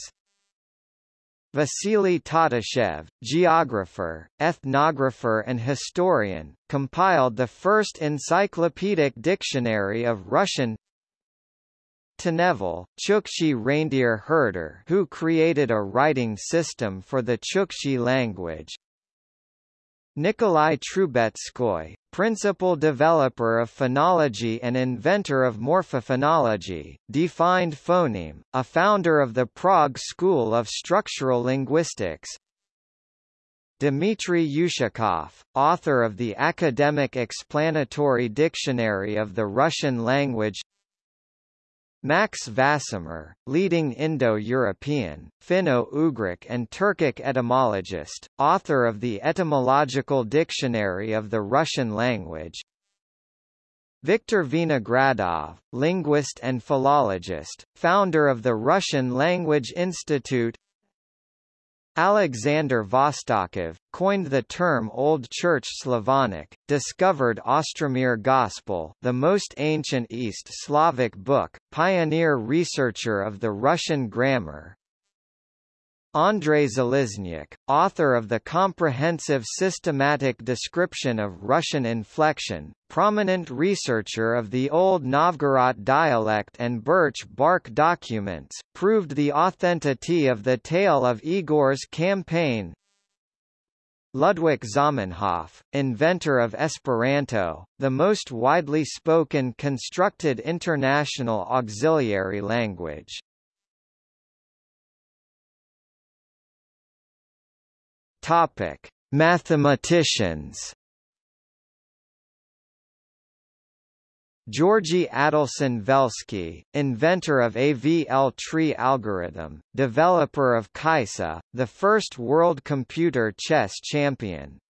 Vasily Tatishchev, geographer, ethnographer and historian, compiled the first encyclopedic dictionary of Russian Tenevil, Chukchi reindeer herder who created a writing system for the Chukchi language. Nikolai Trubetskoy, principal developer of phonology and inventor of morphophonology, defined phoneme, a founder of the Prague School of Structural Linguistics, Dmitry Ushakov, author of the Academic Explanatory Dictionary of the Russian Language Max Vasmer, leading Indo-European, Finno-Ugric and Turkic etymologist, author of the Etymological Dictionary of the Russian language. Viktor Vinogradov, linguist and philologist, founder of the Russian Language Institute Alexander Vostokov, coined the term Old Church Slavonic, discovered Ostromir Gospel the most ancient East Slavic book, pioneer researcher of the Russian grammar, Andrei Zaliznyak, author of the comprehensive systematic description of Russian inflection, prominent researcher of the Old Novgorod dialect and birch bark documents, proved the authenticity of the tale of Igor's campaign. Ludwig Zamenhof, inventor of Esperanto, the most widely spoken constructed international auxiliary language. Topic: Mathematicians. Georgy Adelson Velsky, inventor of AVL tree algorithm, developer of Kaissa, the first world computer chess champion.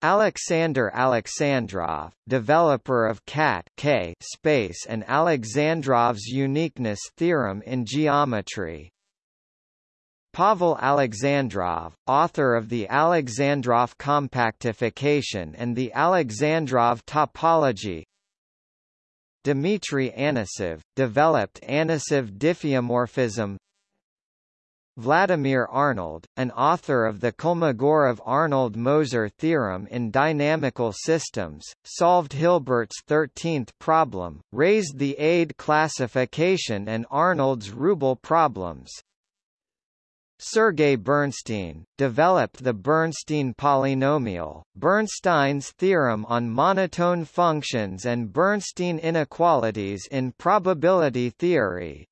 Alexander Alexandrov, developer of CAT(k) space and Alexandrov's uniqueness theorem in geometry. Pavel Alexandrov, author of the Alexandrov compactification and the Alexandrov topology Dmitry Anosov, developed Anosov diffeomorphism Vladimir Arnold, an author of the Kolmogorov-Arnold-Moser theorem in dynamical systems, solved Hilbert's 13th problem, raised the ADE classification and Arnold's rouble problems. Sergei Bernstein, developed the Bernstein polynomial, Bernstein's theorem on monotone functions and Bernstein inequalities in probability theory.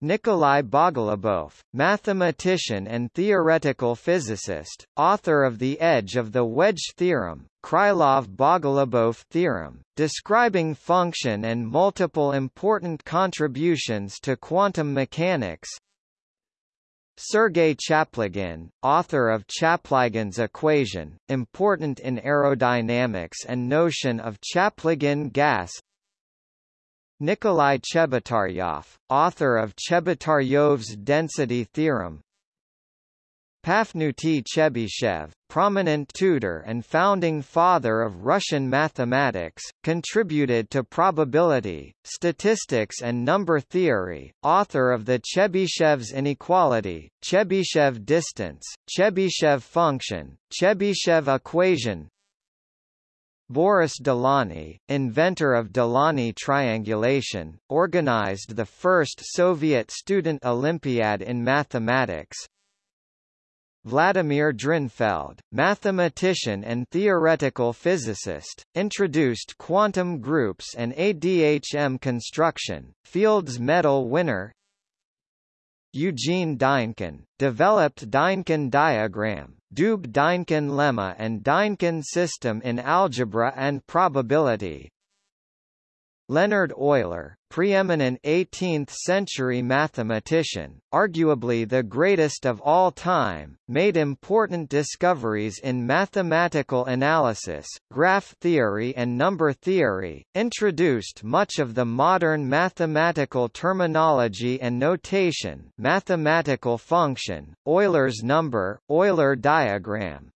Nikolai Bogolubov, mathematician and theoretical physicist, author of The Edge of the Wedge theorem, Krylov-Bogolubov theorem, describing function and multiple important contributions to quantum mechanics. Sergei Chaplygin, author of Chaplygin's equation, important in aerodynamics and notion of Chaplygin gas. Nikolai Chebotaryov, author of Chebotaryov's density theorem Pafnuty Chebyshev, prominent tutor and founding father of Russian mathematics, contributed to probability, statistics and number theory, author of the Chebyshev's inequality, Chebyshev distance, Chebyshev function, Chebyshev equation, Boris Delaunay, inventor of Delaunay triangulation, organized the first Soviet student Olympiad in mathematics. Vladimir Drinfeld, mathematician and theoretical physicist, introduced quantum groups and ADHM construction, Fields Medal winner Eugene Dynkin, developed Dynkin diagram, Doob-Dynkin lemma and Dynkin system in algebra and probability. Leonhard Euler, preeminent 18th-century mathematician, arguably the greatest of all time, made important discoveries in mathematical analysis, graph theory and number theory, introduced much of the modern mathematical terminology and notation mathematical function, Euler's number, Euler diagram,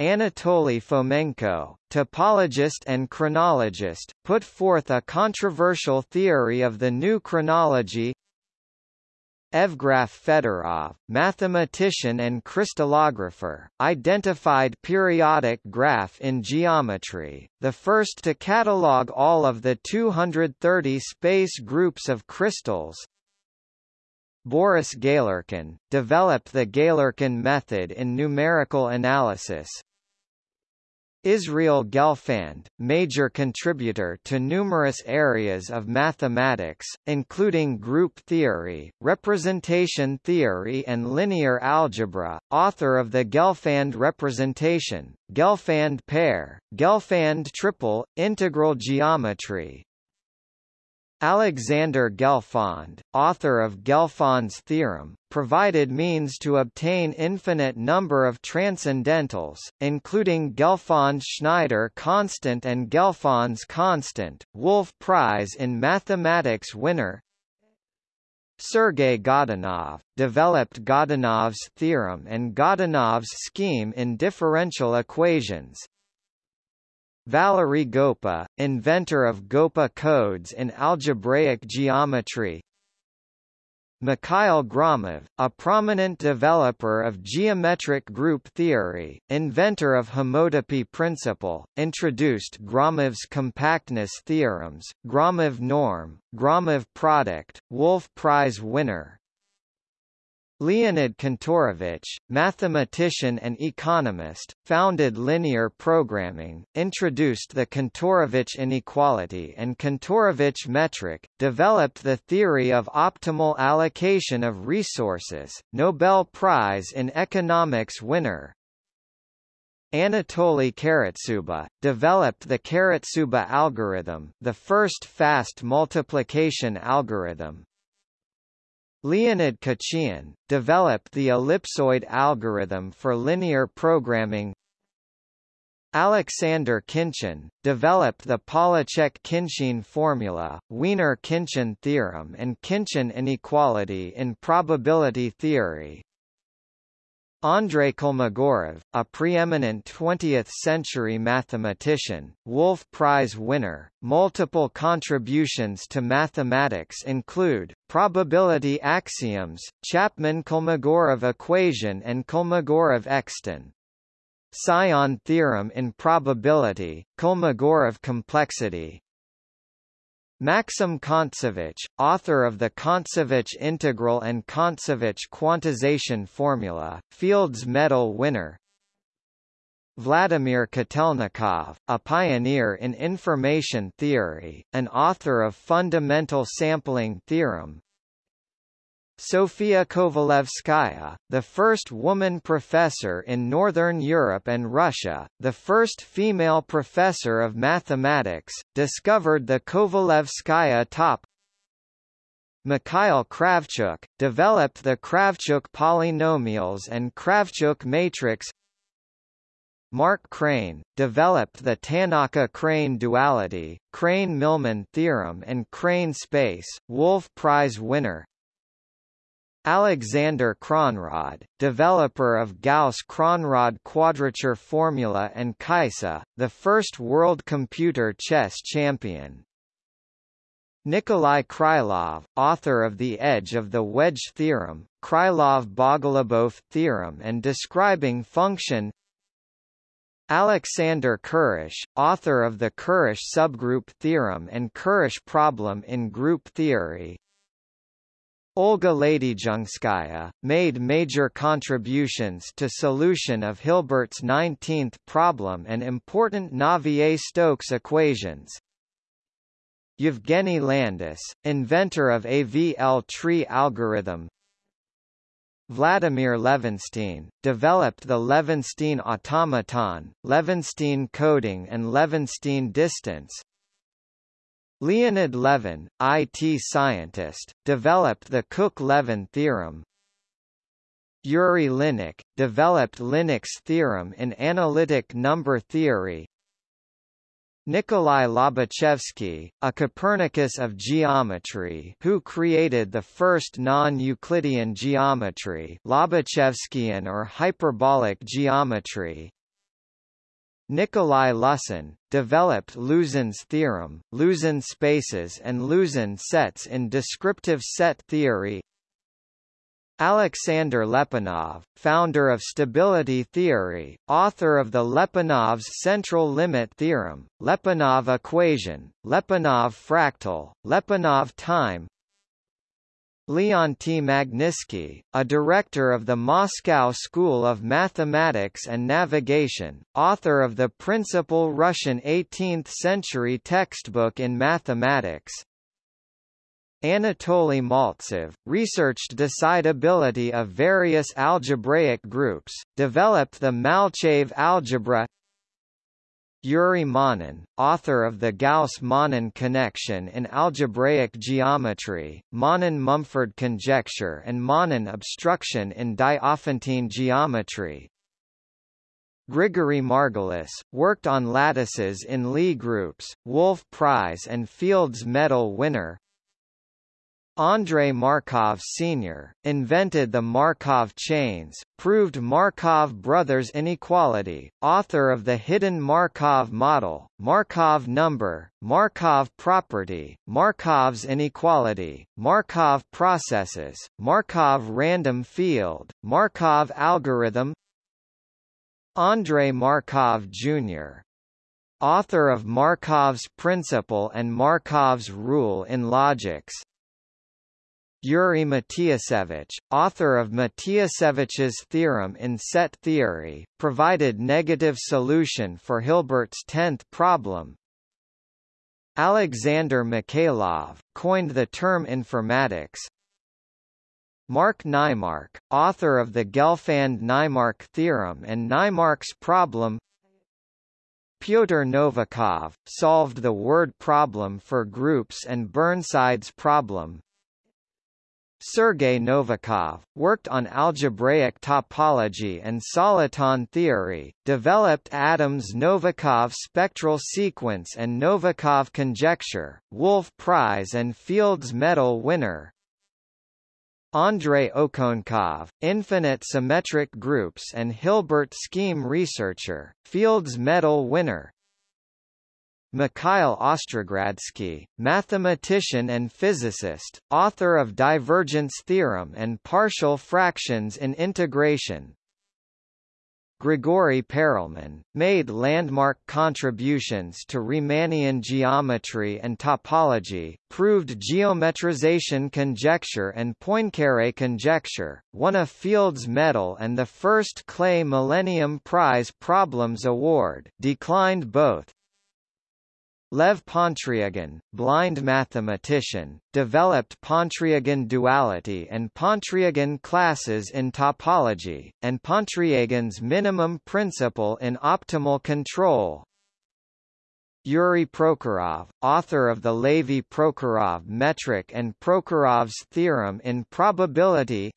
Anatoly Fomenko, topologist and chronologist, put forth a controversial theory of the new chronology. Evgraf Fedorov, mathematician and crystallographer, identified periodic graph in geometry, the first to catalog all of the 230 space groups of crystals, Boris Galerkin, developed the Galerkin method in numerical analysis, Israel Gelfand, major contributor to numerous areas of mathematics, including group theory, representation theory and linear algebra, author of the Gelfand representation, Gelfand pair, Gelfand triple, integral geometry, Alexander Gelfond, author of Gelfond's theorem, provided means to obtain infinite number of transcendentals, including Gelfond-Schneider constant and Gelfond's constant, Wolf Prize in Mathematics winner, Sergei Godunov, developed Godunov's theorem and Godunov's scheme in differential equations, Valery Goppa, inventor of Goppa codes in algebraic geometry. Mikhail Gromov, a prominent developer of geometric group theory, inventor of homotopy principle, introduced Gromov's compactness theorems, Gromov norm, Gromov product, Wolf Prize winner, Leonid Kantorovich, mathematician and economist, founded linear programming, introduced the Kantorovich inequality and Kantorovich metric, developed the theory of optimal allocation of resources, Nobel Prize in Economics winner, Anatoly Karatsuba, developed the Karatsuba algorithm the first fast multiplication algorithm, Leonid Khachiyan, developed the ellipsoid algorithm for linear programming. Alexander Khinchin, developed the Pollaczek-Khinchin formula, Wiener-Khinchin theorem and Khinchin inequality in probability theory, Andrei Kolmogorov, a preeminent 20th-century mathematician, Wolf Prize winner, multiple contributions to mathematics include, probability axioms, Chapman-Kolmogorov equation and Kolmogorov extension theorem in probability, Kolmogorov complexity, Maxim Kontsevich, author of the Kontsevich integral and Kontsevich quantization formula, Fields Medal winner. Vladimir Kotelnikov, a pioneer in information theory, an author of fundamental sampling theorem Sofia Kovalevskaya, the first woman professor in Northern Europe and Russia, the first female professor of mathematics, discovered the Kovalevskaya top. Mikhail Kravchuk, developed the Kravchuk polynomials and Kravchuk matrix. Mark Krein, developed the Tannaka-Krein duality, Krein-Milman theorem and Krein space, Wolf Prize winner Alexander Kronrod, developer of Gauss-Kronrod quadrature formula and Kaissa, the first world computer chess champion. Nikolai Krylov, author of The Edge of the Wedge theorem, Krylov-Bogolubov theorem and describing function. Alexander Kurosh, author of the Kurosh subgroup theorem and Kurosh problem in group theory Olga Ladyzhenskaya, made major contributions to solution of Hilbert's 19th problem and important Navier-Stokes equations, Yevgeny Landis, inventor of AVL tree algorithm. Vladimir Levenshtein, developed the Levenshtein automaton, Levenshtein coding and Levenshtein distance Leonid Levin, IT scientist, developed the Cook-Levin theorem Yuri Linnik, developed Linnik's theorem in analytic number theory Nikolai Lobachevsky, a Copernicus of geometry who created the first non-Euclidean geometry Lobachevskian or hyperbolic geometry. Nikolai Lusin, developed Lusin's theorem, Lusin spaces and Lusin sets in descriptive set theory. Alexander Lyapunov, founder of stability theory, author of the Lyapunov's central limit theorem, Lyapunov equation, Lyapunov fractal, Lyapunov time Leonty Magnitsky, a director of the Moscow School of Mathematics and Navigation, author of the principal Russian 18th-century textbook in mathematics, Anatoly Maltsev, researched decidability of various algebraic groups, developed the Malchev algebra Yuri Manin, author of the Gauss-Manin connection in algebraic geometry, Manin-Mumford conjecture and Manin obstruction in Diophantine geometry, Grigory Margulis, worked on lattices in Lie groups, Wolf Prize and Fields Medal winner Andrei Markov Sr., invented the Markov chains, proved Markov brothers inequality, author of the hidden Markov model, Markov number, Markov property, Markov's inequality, Markov processes, Markov random field, Markov algorithm Andrei Markov Jr. Author of Markov's principle and Markov's rule in logics, Yuri Matiasevich, author of Matiasevich's theorem in set theory, provided negative solution for Hilbert's tenth problem. Alexander Mikhailov, coined the term informatics. Mark Naimark, author of the Gelfand-Naimark theorem and Naimark's problem Pyotr Novikov, solved the word problem for groups and Burnside's problem Sergei Novikov, worked on algebraic topology and soliton theory, developed Adams Novikov spectral sequence and Novikov conjecture, Wolf Prize and Fields Medal winner. Andrei Okounkov, infinite symmetric groups and Hilbert scheme researcher, Fields Medal winner. Mikhail Ostrogradsky, mathematician and physicist, author of divergence theorem and partial fractions in integration. Grigory Perelman, made landmark contributions to Riemannian geometry and topology, proved geometrization conjecture and Poincaré conjecture, won a Fields Medal and the first Clay Millennium Prize Problems Award declined both, Lev Pontryagin, blind mathematician, developed Pontryagin duality and Pontryagin classes in topology, and Pontryagin's minimum principle in optimal control. Yuri Prokhorov, author of the Levy-Prokhorov metric and Prokhorov's theorem in probability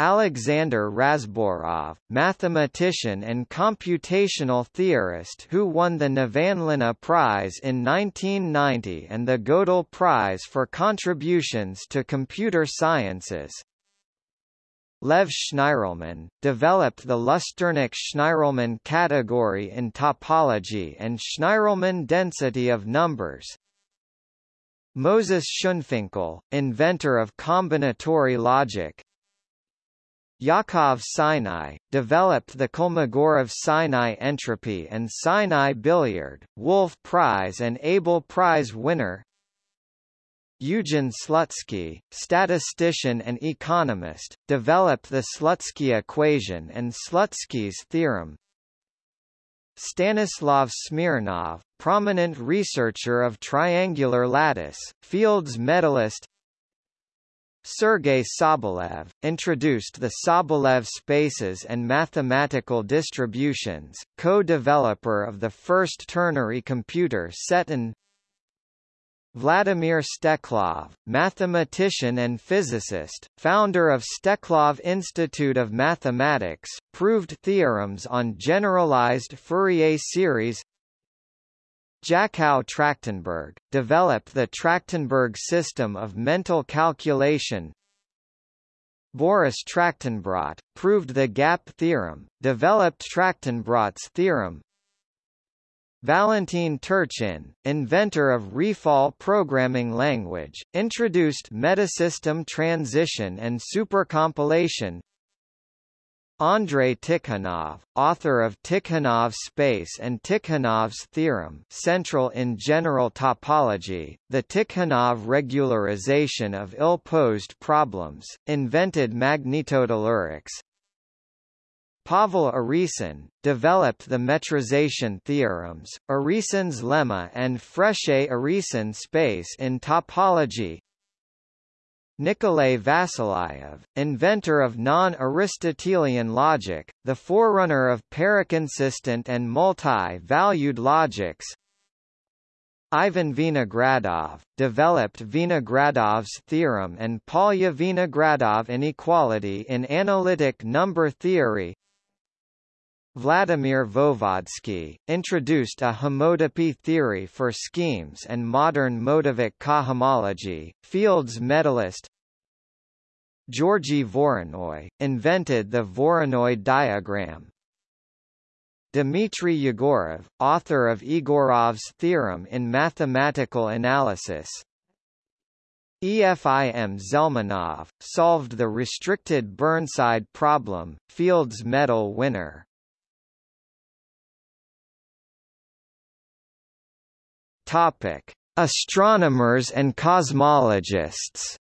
Alexander Razborov, mathematician and computational theorist who won the Nevanlinna Prize in 1990 and the Gödel Prize for contributions to computer sciences. Lev Shnirelman, developed the Lusternik-Shnirelman category in topology and Shnirelman density of numbers. Moses Schoenfinkel, inventor of combinatory logic, Yakov Sinai, developed the Kolmogorov-Sinai entropy and Sinai billiard, Wolf Prize and Abel Prize winner Eugen Slutsky, statistician and economist, developed the Slutsky equation and Slutsky's theorem. Stanislav Smirnov, prominent researcher of triangular lattice, Fields medalist Sergei Sobolev, introduced the Sobolev spaces and mathematical distributions, co-developer of the first ternary computer Setun Vladimir Steklov, mathematician and physicist, founder of Steklov Institute of Mathematics, proved theorems on generalized Fourier series Jakow Trachtenberg, developed the Trachtenberg system of mental calculation. Boris Trachtenbrot, proved the gap theorem, developed Trachtenbrot's theorem. Valentin Turchin, inventor of Refal programming language, introduced metasystem transition and supercompilation. Andrei Tikhonov, author of Tikhonov space and Tikhonov's theorem central in general topology, the Tikhonov regularization of ill-posed problems, invented magnetotellurics. Pavel Urysohn, developed the metrization theorems, Urysohn's lemma and Frechet-Urysohn space in topology, Nikolay Vasilyev, inventor of non-Aristotelian logic, the forerunner of paraconsistent and multi-valued logics. Ivan Vinogradov, developed Vinogradov's theorem and Polya-Vinogradov inequality in analytic number theory. Vladimir Voevodsky, introduced a homotopy theory for schemes and modern motivic cohomology, Fields medalist Georgy Voronoi, invented the Voronoi diagram. Dmitry Yegorov, author of Egorov's theorem in mathematical analysis, EFIM Zelmanov, solved the restricted Burnside problem, Fields Medal winner. Topic: Astronomers and cosmologists.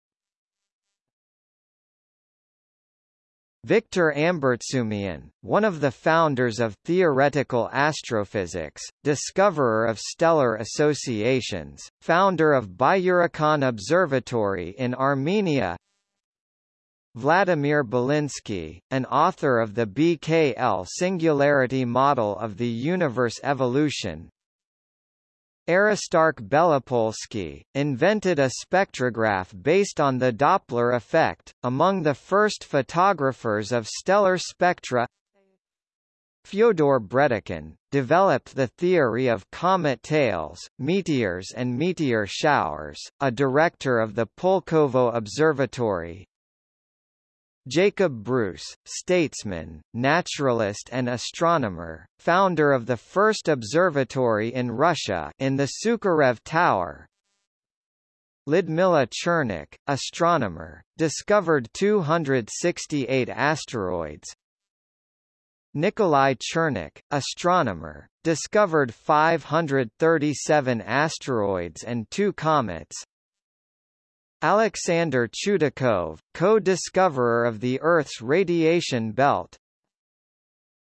Victor Ambartsumian, one of the founders of theoretical astrophysics, discoverer of stellar associations, founder of Byurakan Observatory in Armenia Vladimir Belinsky, an author of the BKL singularity model of the universe evolution, Aristarch Belopolsky, invented a spectrograph based on the Doppler effect, among the first photographers of stellar spectra. Fyodor Bredikhin, developed the theory of comet tails, meteors and meteor showers, a director of the Pulkovo Observatory, Jacob Bruce, statesman, naturalist and astronomer, founder of the first observatory in Russia in the Sukharev Tower. Lyudmila Chernykh, astronomer, discovered 268 asteroids. Nikolai Chernykh, astronomer, discovered 537 asteroids and two comets. Alexander Chudakov, co-discoverer of the Earth's radiation belt.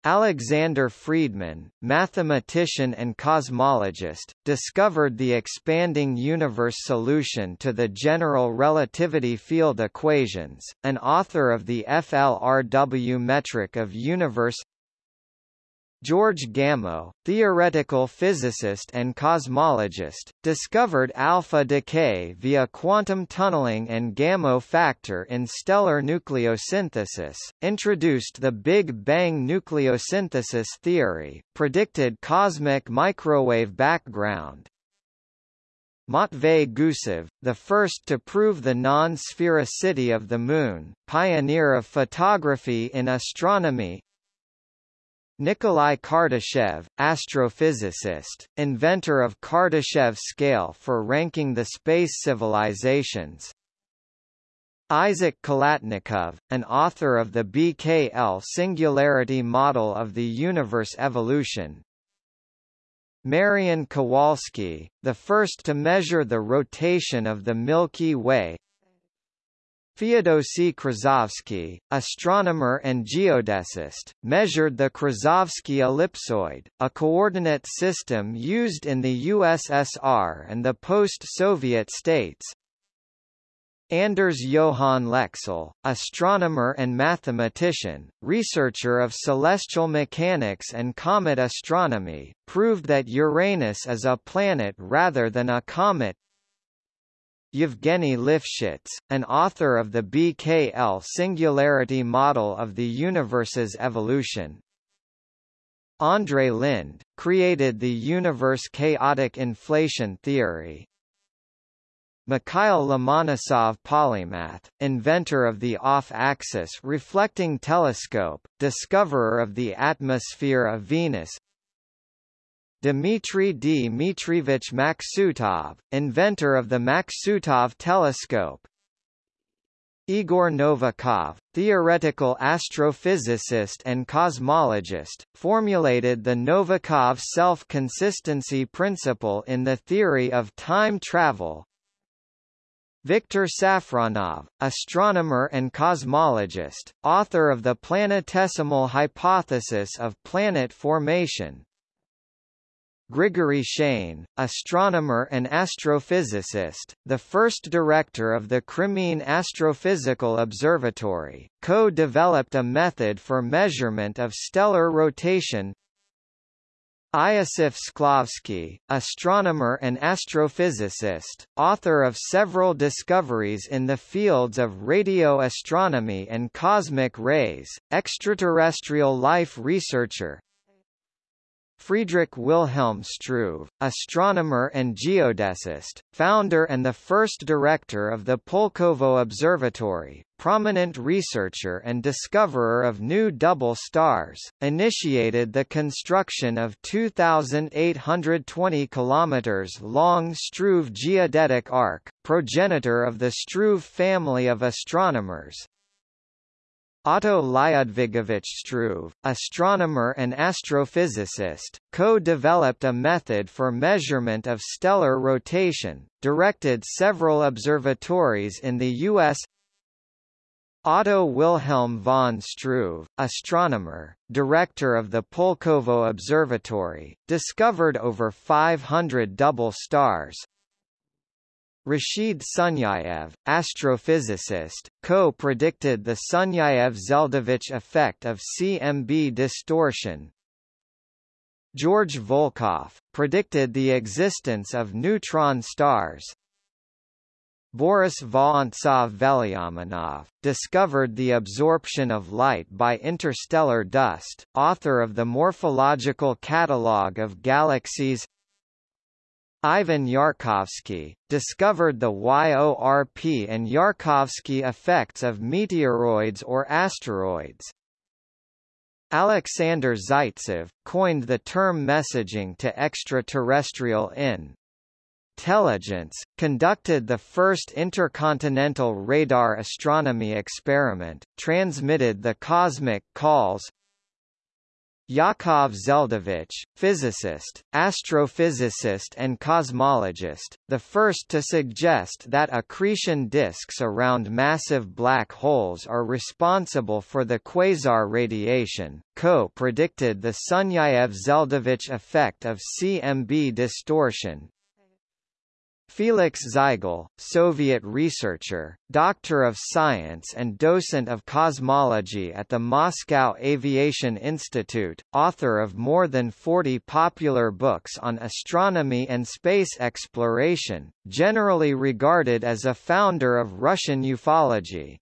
Alexander Friedman, mathematician and cosmologist, discovered the expanding universe solution to the general relativity field equations, an author of the FLRW metric of universe George Gamow, theoretical physicist and cosmologist, discovered alpha decay via quantum tunneling and Gamow factor in stellar nucleosynthesis, introduced the Big Bang nucleosynthesis theory, predicted cosmic microwave background, Matvey Gusev, the first to prove the non-sphericity of the Moon, pioneer of photography in astronomy Nikolai Kardashev, astrophysicist, inventor of Kardashev scale for ranking the space civilizations. Isaac Khalatnikov, an author of the BKL singularity model of the universe evolution. Marian Kowalski, the first to measure the rotation of the Milky Way, Feodosy Krasovsky, astronomer and geodesist, measured the Krasovsky ellipsoid, a coordinate system used in the USSR and the post-Soviet states. Anders Johann Lexell, astronomer and mathematician, researcher of celestial mechanics and comet astronomy, proved that Uranus is a planet rather than a comet. Yevgeny Lifshitz, an author of the BKL singularity model of the universe's evolution. Andrei Linde, created the universe chaotic inflation theory. Mikhail Lomonosov polymath, inventor of the off-axis reflecting telescope, discoverer of the atmosphere of Venus, Dmitry Dmitrievich Maksutov, inventor of the Maksutov telescope. Igor Novikov, theoretical astrophysicist and cosmologist, formulated the Novikov self-consistency principle in the theory of time travel. Viktor Safronov, astronomer and cosmologist, author of the planetesimal hypothesis of planet formation, Grigory Shane, astronomer and astrophysicist, the first director of the Crimean Astrophysical Observatory, co-developed a method for measurement of stellar rotation. Iosif Shklovsky, astronomer and astrophysicist, author of several discoveries in the fields of radio astronomy and cosmic rays, extraterrestrial life researcher, Friedrich Wilhelm Struve, astronomer and geodesist, founder and the first director of the Pulkovo Observatory, prominent researcher and discoverer of new double stars, initiated the construction of 2,820 km long Struve geodetic arc, progenitor of the Struve family of astronomers, Otto Lyudvigovich Struve, astronomer and astrophysicist, co-developed a method for measurement of stellar rotation, directed several observatories in the U.S. Otto Wilhelm von Struve, astronomer, director of the Pulkovo Observatory, discovered over 500 double stars, Rashid Sunyaev, astrophysicist, co-predicted the Sunyaev-Zeldovich effect of CMB distortion. George Volkoff, predicted the existence of neutron stars. Boris Vorontsov-Velyaminov, discovered the absorption of light by interstellar dust, author of the Morphological Catalogue of Galaxies Ivan Yarkovsky, discovered the YORP and Yarkovsky effects of meteoroids or asteroids. Alexander Zaitsev, coined the term messaging to extraterrestrial in intelligence, conducted the first intercontinental radar astronomy experiment, transmitted the cosmic calls Yakov Zeldovich, physicist, astrophysicist and cosmologist, the first to suggest that accretion disks around massive black holes are responsible for the quasar radiation, co-predicted the Sunyaev-Zeldovich effect of CMB distortion, Felix Ziegel, Soviet researcher, doctor of science and docent of cosmology at the Moscow Aviation Institute, author of more than 40 popular books on astronomy and space exploration, generally regarded as a founder of Russian ufology.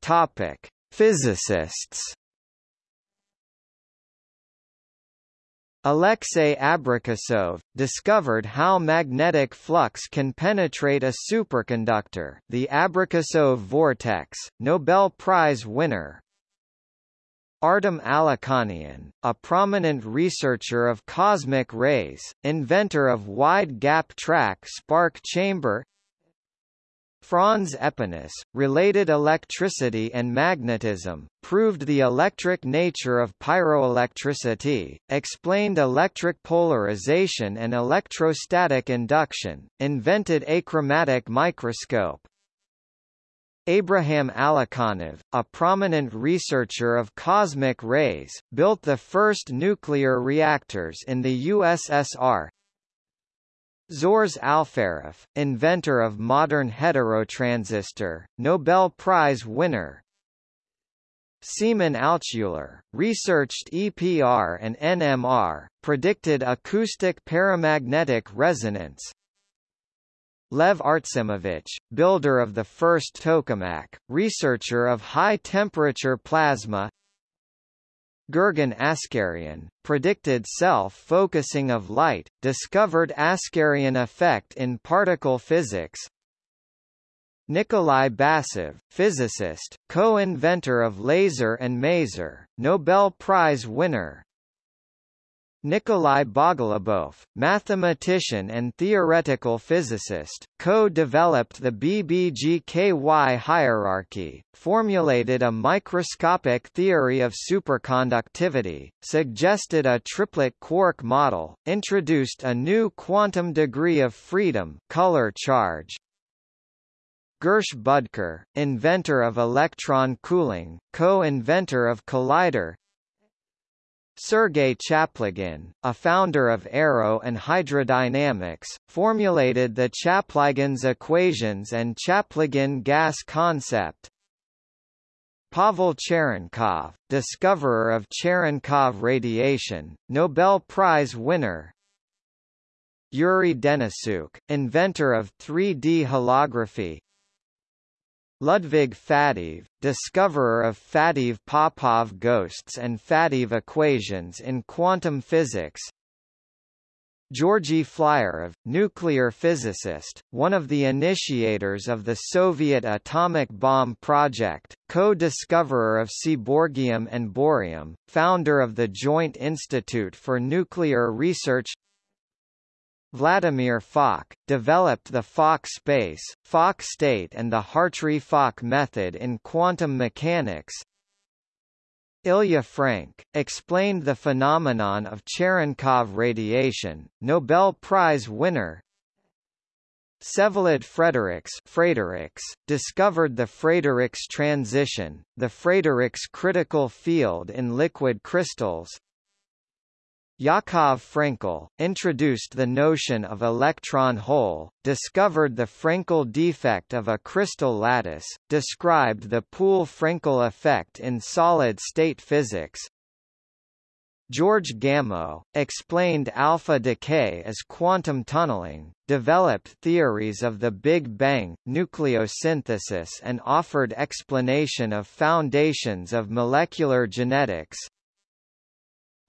Topic: Physicists Alexei Abrikosov, discovered how magnetic flux can penetrate a superconductor the Abrikosov vortex, Nobel Prize winner. Artem Alikhanian, a prominent researcher of cosmic rays, inventor of wide-gap track spark chamber Franz Aepinus, related electricity and magnetism, proved the electric nature of pyroelectricity, explained electric polarization and electrostatic induction, invented achromatic microscope. Abraham Alikhanov, a prominent researcher of cosmic rays, built the first nuclear reactors in the USSR, Zhores Alferov, inventor of modern heterotransistor, Nobel Prize winner. Semyon Altshuler, researched EPR and NMR, predicted acoustic paramagnetic resonance. Lev Artsimovich, builder of the first tokamak, researcher of high-temperature plasma Gurgen Askaryan, predicted self-focusing of light, discovered Askaryan effect in particle physics. Nikolai Basov, physicist, co-inventor of laser and maser, Nobel Prize winner. Nikolai Bogolubov, mathematician and theoretical physicist, co-developed the BBGKY hierarchy, formulated a microscopic theory of superconductivity, suggested a triplet quark model, introduced a new quantum degree of freedom color charge, Gersh Budker, inventor of electron cooling, co-inventor of collider, Sergei Chaplygin, a founder of aero and hydrodynamics, formulated the Chaplygin's equations and Chaplygin gas concept. Pavel Cherenkov, discoverer of Cherenkov radiation, Nobel Prize winner, Yuri Denisyuk, inventor of 3D holography, Ludwig Faddeev, discoverer of Faddeev-Popov ghosts and Faddeev equations in quantum physics. Georgy Flyorov, nuclear physicist, one of the initiators of the Soviet atomic bomb project, co-discoverer of seaborgium and bohrium, founder of the Joint Institute for Nuclear Research Vladimir Fock, developed the Fock space, Fock state and the Hartree-Fock method in quantum mechanics. Ilya Frank, explained the phenomenon of Cherenkov radiation, Nobel Prize winner. Vsevolod Frederiks Frederiks, discovered the Frederiks transition, the Frederiks critical field in liquid crystals, Yakov Frenkel, introduced the notion of electron hole, discovered the Frenkel defect of a crystal lattice, described the Poole-Frenkel effect in solid-state physics. George Gamow, explained alpha decay as quantum tunneling, developed theories of the Big Bang, nucleosynthesis and offered explanation of foundations of molecular genetics.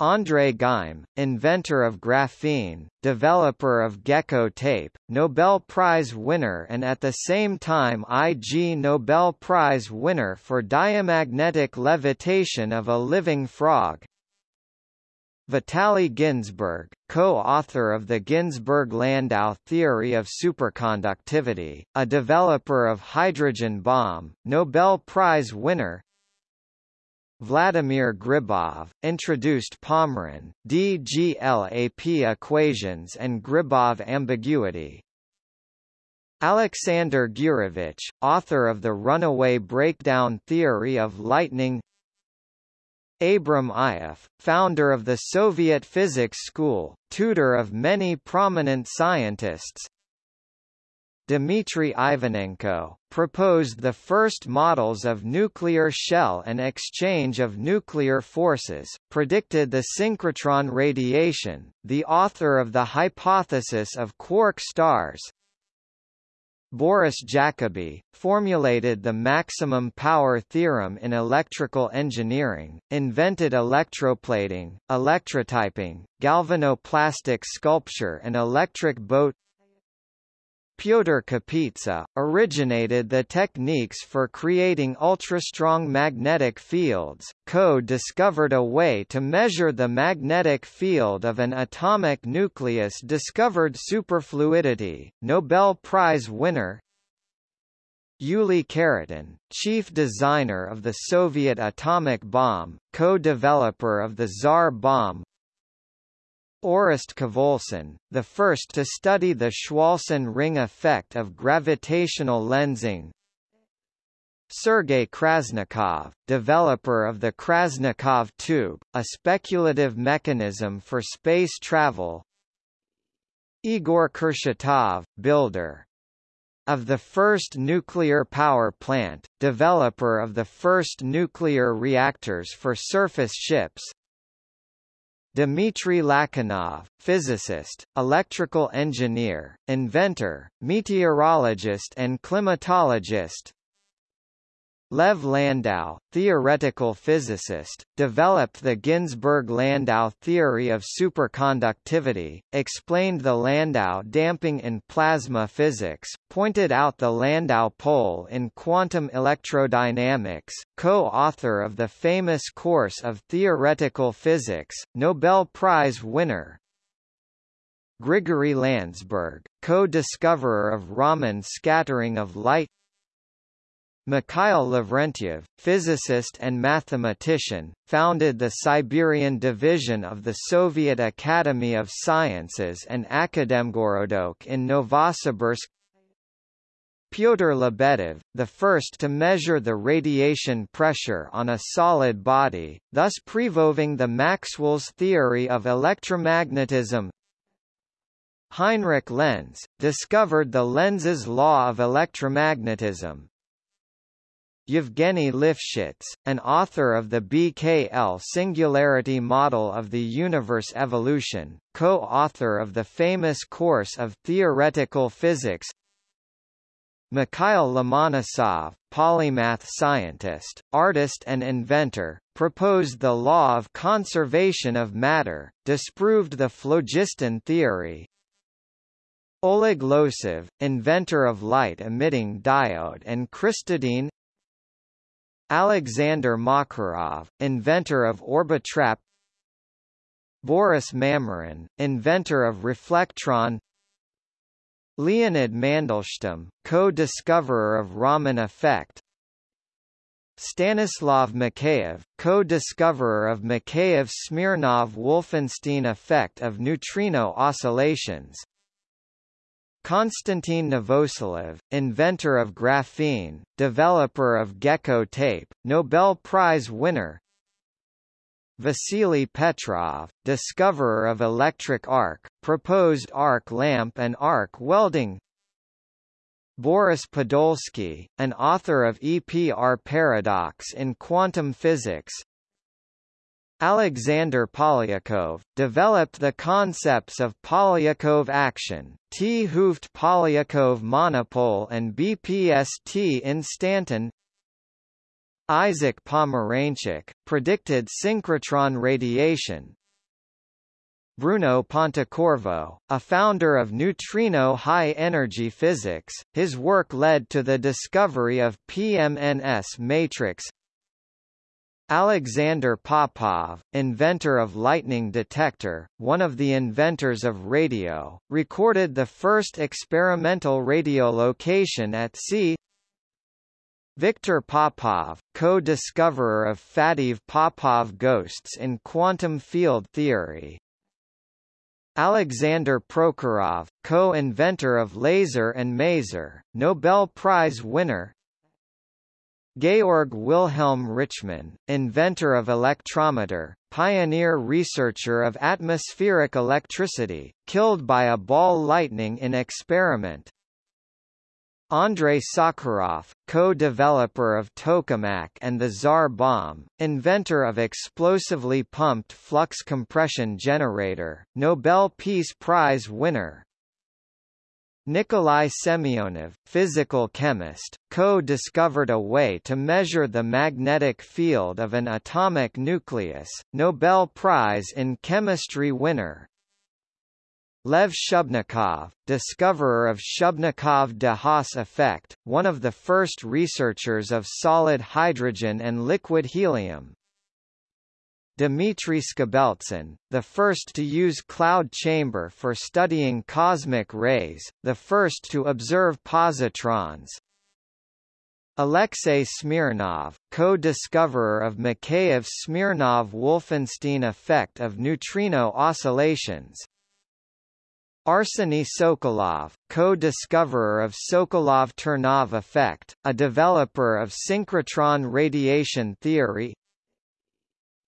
André Geim, inventor of graphene, developer of gecko tape, Nobel Prize winner and at the same time Ig Nobel Prize winner for diamagnetic levitation of a living frog. Vitaly Ginzburg, co-author of the Ginzburg-Landau theory of superconductivity, a developer of hydrogen bomb, Nobel Prize winner Vladimir Gribov, introduced Pomeron, DGLAP equations and Gribov ambiguity, Alexander Gurevich, author of the runaway breakdown theory of lightning. Abram Ioffe, founder of the Soviet Physics School, tutor of many prominent scientists. Dmitry Ivanenko, proposed the first models of nuclear shell and exchange of nuclear forces, predicted the synchrotron radiation, the author of the hypothesis of quark stars, Boris Jacobi, formulated the maximum power theorem in electrical engineering, invented electroplating, electrotyping, galvanoplastic sculpture and electric boat Pyotr Kapitsa, originated the techniques for creating ultrastrong magnetic fields, co-discovered a way to measure the magnetic field of an atomic nucleus discovered superfluidity, Nobel Prize winner Yuli Khariton, chief designer of the Soviet atomic bomb, co-developer of the Tsar bomb Orest Khvolson, the first to study the Chwolson ring effect of gravitational lensing. Sergei Krasnikov, developer of the Krasnikov tube, a speculative mechanism for space travel. Igor Kurchatov, builder of the first nuclear power plant, developer of the first nuclear reactors for surface ships, Dmitry Lachinov, physicist, electrical engineer, inventor, meteorologist and climatologist Lev Landau, theoretical physicist, developed the Ginzburg-Landau theory of superconductivity, explained the Landau damping in plasma physics, pointed out the Landau pole in quantum electrodynamics, co-author of the famous course of theoretical physics, Nobel Prize winner, Grigory Landsberg, co-discoverer of Raman scattering of light Mikhail Lavrentiev, physicist and mathematician, founded the Siberian division of the Soviet Academy of Sciences and Akademgorodok in Novosibirsk. Pyotr Lebedev, the first to measure the radiation pressure on a solid body, thus proving the Maxwell's theory of electromagnetism. Heinrich Lenz, discovered the Lenz's law of electromagnetism, Yevgeny Lifshitz, an author of the BKL singularity model of the universe evolution, co-author of the famous course of theoretical physics Mikhail Lomonosov, polymath scientist, artist and inventor, proposed the law of conservation of matter, disproved the phlogiston theory, Oleg Losev, inventor of light-emitting diode and crystadyne Alexander Makarov, inventor of Orbitrap Boris Mamyrin, inventor of reflectron Leonid Mandelstam, co-discoverer of Raman effect Stanislav Mikheyev, co-discoverer of Mikheyev-Smirnov-Wolfenstein effect of neutrino oscillations Konstantin Novoselov, inventor of graphene, developer of gecko tape, Nobel Prize winner. Vasily Petrov, discoverer of electric arc, proposed arc lamp and arc welding. Boris Podolsky, an author of EPR paradox in quantum physics, Alexander Polyakov, developed the concepts of Polyakov action, 't Hooft Polyakov monopole and BPST instanton Isaac Pomeranchuk, predicted synchrotron radiation. Bruno Pontecorvo, a founder of neutrino high-energy physics, his work led to the discovery of PMNS matrix Alexander Popov, inventor of lightning detector, one of the inventors of radio, recorded the first experimental radiolocation at sea. Viktor Popov, co-discoverer of Faddeev-Popov ghosts in quantum field theory. Alexander Prokhorov, co-inventor of laser and maser, Nobel Prize winner. Georg Wilhelm Richmann, inventor of electrometer, pioneer researcher of atmospheric electricity, killed by a ball lightning in experiment. Andrei Sakharov, co-developer of tokamak and the Tsar bomb, inventor of explosively pumped flux compression generator, Nobel Peace Prize winner. Nikolai Semyonov, physical chemist, co-discovered a way to measure the magnetic field of an atomic nucleus, Nobel Prize in Chemistry winner. Lev Shubnikov, discoverer of Shubnikov-de Haas effect, one of the first researchers of solid hydrogen and liquid helium, Dmitry Skobeltsyn, the first to use cloud chamber for studying cosmic rays, the first to observe positrons. Alexei Smirnov, co-discoverer of Mikheyev-Smirnov-Wolfenstein effect of neutrino oscillations. Arseny Sokolov, co-discoverer of Sokolov-Ternov effect, a developer of synchrotron radiation theory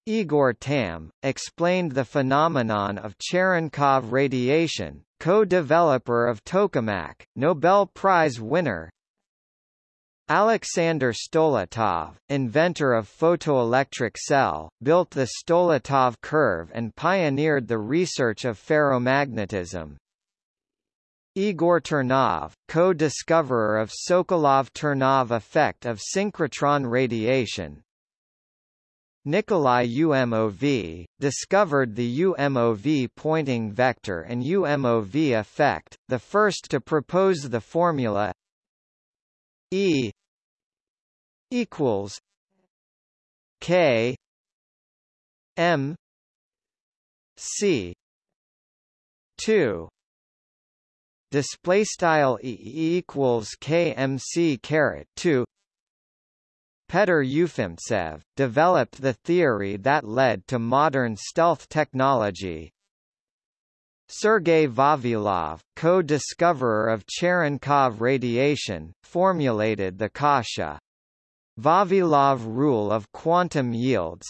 Igor Tamm, explained the phenomenon of Cherenkov radiation, co-developer of tokamak, Nobel Prize winner Alexander Stoletov, inventor of photoelectric cell, built the Stoletov curve and pioneered the research of ferromagnetism. Igor Ternov, co-discoverer of Sokolov-Ternov effect of synchrotron radiation, Nikolai UMOV, discovered the UMOV Poynting vector and UMOV effect, the first to propose the formula E equals K M C two. Display style E equals KMC caret 2 Petr Ufimtsev, developed the theory that led to modern stealth technology. Sergei Vavilov, co-discoverer of Cherenkov radiation, formulated the Kasha Vavilov rule of quantum yields.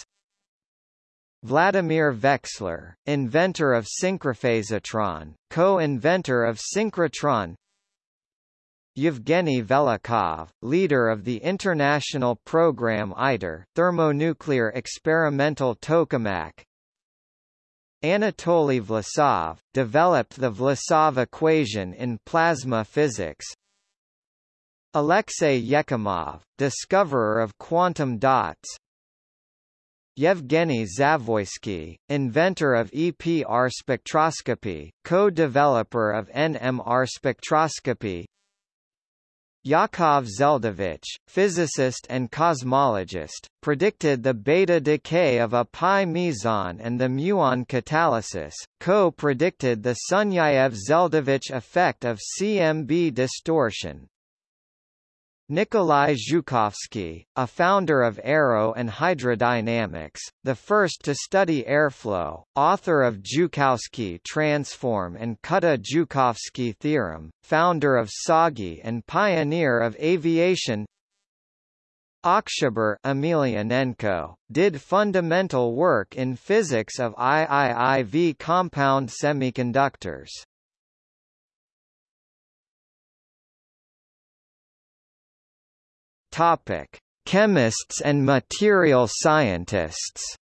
Vladimir Veksler, inventor of synchrophasotron, co-inventor of synchrotron Yevgeny Velikhov, leader of the international program ITER thermonuclear experimental tokamak. Anatoly Vlasov, developed the Vlasov equation in plasma physics. Alexei Yekimov, discoverer of quantum dots. Yevgeny Zavoysky, inventor of EPR spectroscopy, co-developer of NMR spectroscopy Yakov Zeldovich, physicist and cosmologist, predicted the beta decay of a pi meson and the muon catalysis, co-predicted the Sunyaev-Zeldovich effect of CMB distortion. Nikolai Zhukovsky, a founder of aero and hydrodynamics, the first to study airflow, author of Zhukovsky transform and Kutta-Zhukovsky theorem, founder of TsAGI and pioneer of aviation Oktyabar Emelianenko, did fundamental work in physics of IIIV compound semiconductors. Topic: Chemists and material scientists.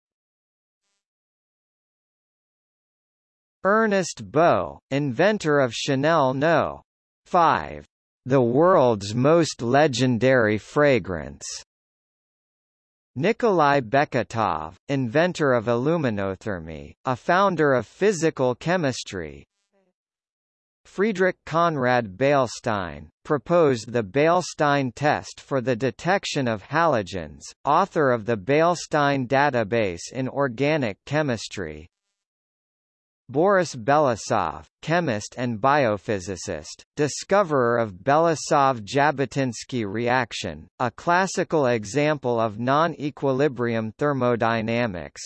Ernest Beaux, inventor of Chanel No. 5, the world's most legendary fragrance. Nikolai Beketov, inventor of aluminothermy, a founder of physical chemistry, Friedrich Conrad Beilstein, proposed the Beilstein test for the detection of halogens, author of the Beilstein database in organic chemistry. Boris Belousov, chemist and biophysicist, discoverer of Belousov-Zhabotinsky reaction, a classical example of non-equilibrium thermodynamics.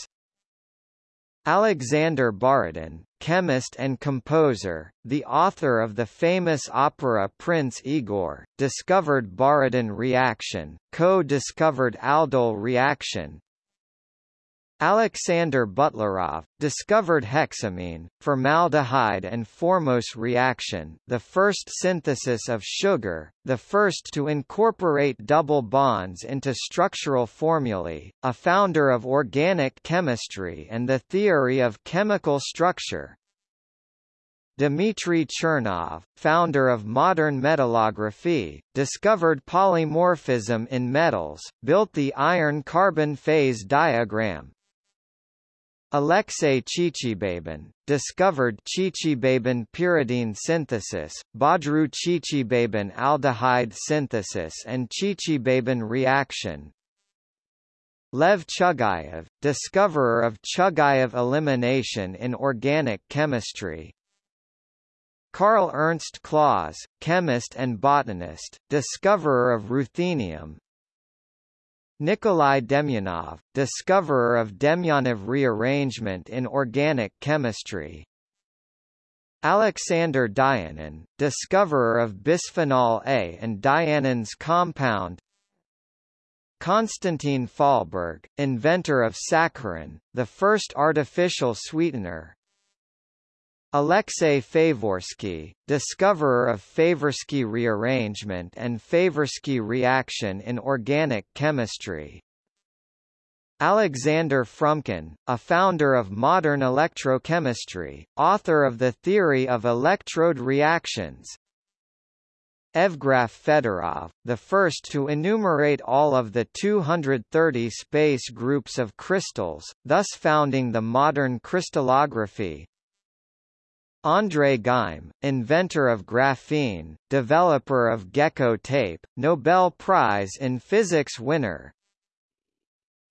Alexander Borodin, chemist and composer, the author of the famous opera Prince Igor, discovered Borodin reaction, co-discovered aldol reaction, Alexander Butlerov, discovered hexamine, formaldehyde and formose reaction the first synthesis of sugar, the first to incorporate double bonds into structural formulae, a founder of organic chemistry and the theory of chemical structure, Dmitry Chernov, founder of modern metallography, discovered polymorphism in metals, built the iron-carbon phase diagram, Alexei Chichibabin, discovered Chichibabin pyridine synthesis, Bodroux Chichibabin aldehyde synthesis and Chichibabin reaction. Lev Chugayev, discoverer of Chugayev elimination in organic chemistry. Carl Ernst Claus, chemist and botanist, discoverer of ruthenium, Nikolai Demyanov, discoverer of Demyanov rearrangement in organic chemistry. Alexander Dianin, discoverer of bisphenol A and dianin's compound. Konstantin Fahlberg, inventor of saccharin, the first artificial sweetener. Alexei Favorsky, discoverer of Favorsky rearrangement and Favorsky reaction in organic chemistry. Alexander Frumkin, a founder of modern electrochemistry, author of the theory of electrode reactions. Evgraf Fedorov, the first to enumerate all of the 230 space groups of crystals, thus founding the modern crystallography, André Geim, inventor of graphene, developer of gecko tape, Nobel Prize in Physics winner.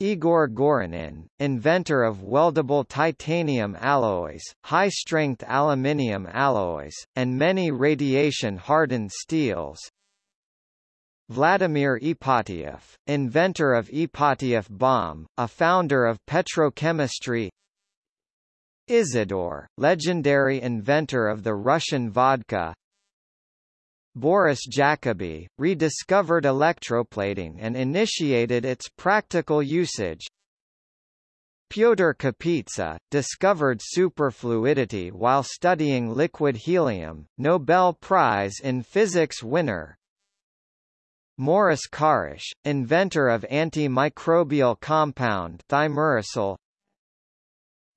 Igor Gorynin, inventor of weldable titanium alloys, high-strength aluminium alloys, and many radiation-hardened steels. Vladimir Ipatiev, inventor of Ipatiev bomb, a founder of petrochemistry Isidore, legendary inventor of the Russian vodka. Boris Jacobi, rediscovered electroplating and initiated its practical usage. Pyotr Kapitsa, discovered superfluidity while studying liquid helium, Nobel Prize in Physics winner. Morris Kharasch, inventor of antimicrobial compound thimerosal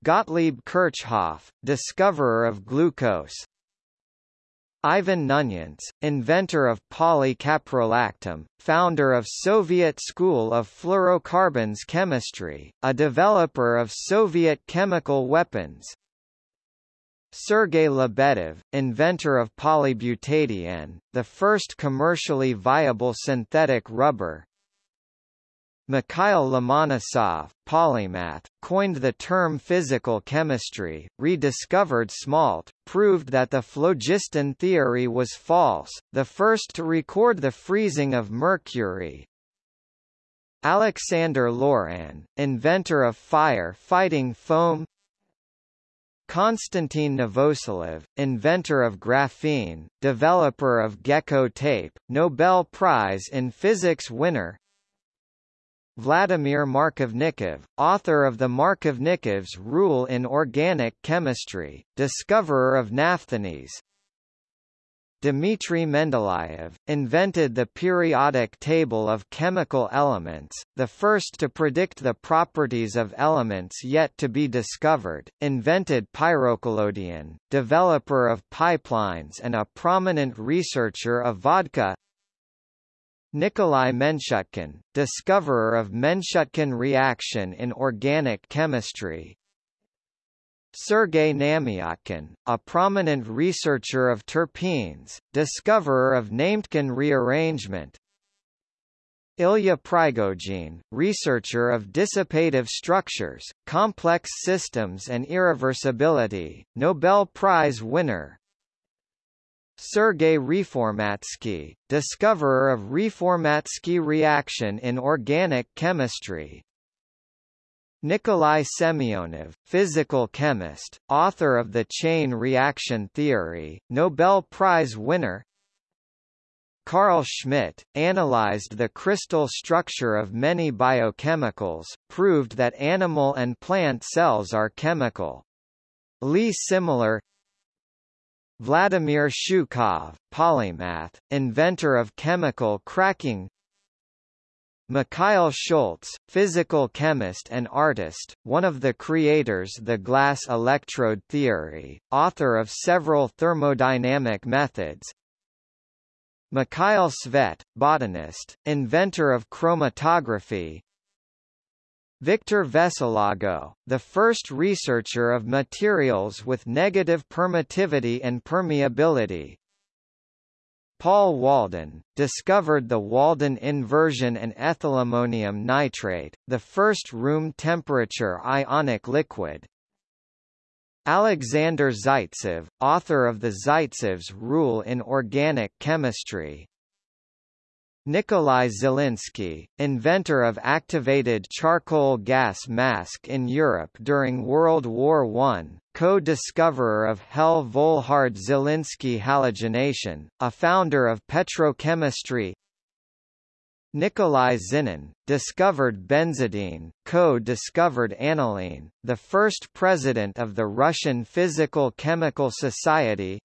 Gottlieb Kirchhoff, discoverer of glucose. Ivan Knunyants, inventor of polycaprolactam, founder of Soviet School of Fluorocarbons Chemistry, a developer of Soviet chemical weapons. Sergei Lebedev, inventor of polybutadiene, the first commercially viable synthetic rubber Mikhail Lomonosov, polymath, coined the term physical chemistry, rediscovered smalt, proved that the phlogiston theory was false, the first to record the freezing of mercury. Alexander Loran, inventor of fire-fighting foam Konstantin Novoselov, inventor of graphene, developer of gecko tape, Nobel Prize in Physics winner Vladimir Markovnikov, author of the Markovnikov's rule in organic chemistry, discoverer of naphthalene. Dmitry Mendeleev, invented the periodic table of chemical elements, the first to predict the properties of elements yet to be discovered, invented pyrocollodion, developer of pipelines and a prominent researcher of vodka Nikolai Menshutkin, discoverer of Menshutkin reaction in organic chemistry. Sergei Namiotkin, a prominent researcher of terpenes, discoverer of Nametkin rearrangement, Ilya Prigogine, researcher of dissipative structures, complex systems and irreversibility, Nobel Prize winner. Sergei Reformatsky, discoverer of Reformatsky reaction in organic chemistry. Nikolai Semyonov, physical chemist, author of the chain reaction theory, Nobel Prize winner. Carl Schmidt, analyzed the crystal structure of many biochemicals, proved that animal and plant cells are chemical. Lee Similar Vladimir Shukhov, polymath, inventor of chemical cracking. Mikhail Schultz, physical chemist and artist, one of the creators of the glass electrode theory, author of several thermodynamic methods. Mikhail Tsvet, botanist, inventor of chromatography Victor Veselago, the first researcher of materials with negative permittivity and permeability Paul Walden, discovered the Walden inversion and ethylammonium nitrate, the first room temperature ionic liquid, Alexander Zaitsev, author of the Zaitsev's Rule in Organic Chemistry. Nikolai Zelinsky, inventor of activated charcoal gas mask in Europe during World War I, co-discoverer of Hell-Volhard-Zelinsky halogenation, a founder of petrochemistry. Nikolai Zinin, discovered benzidine, co-discovered aniline, the first president of the Russian Physical Chemical Society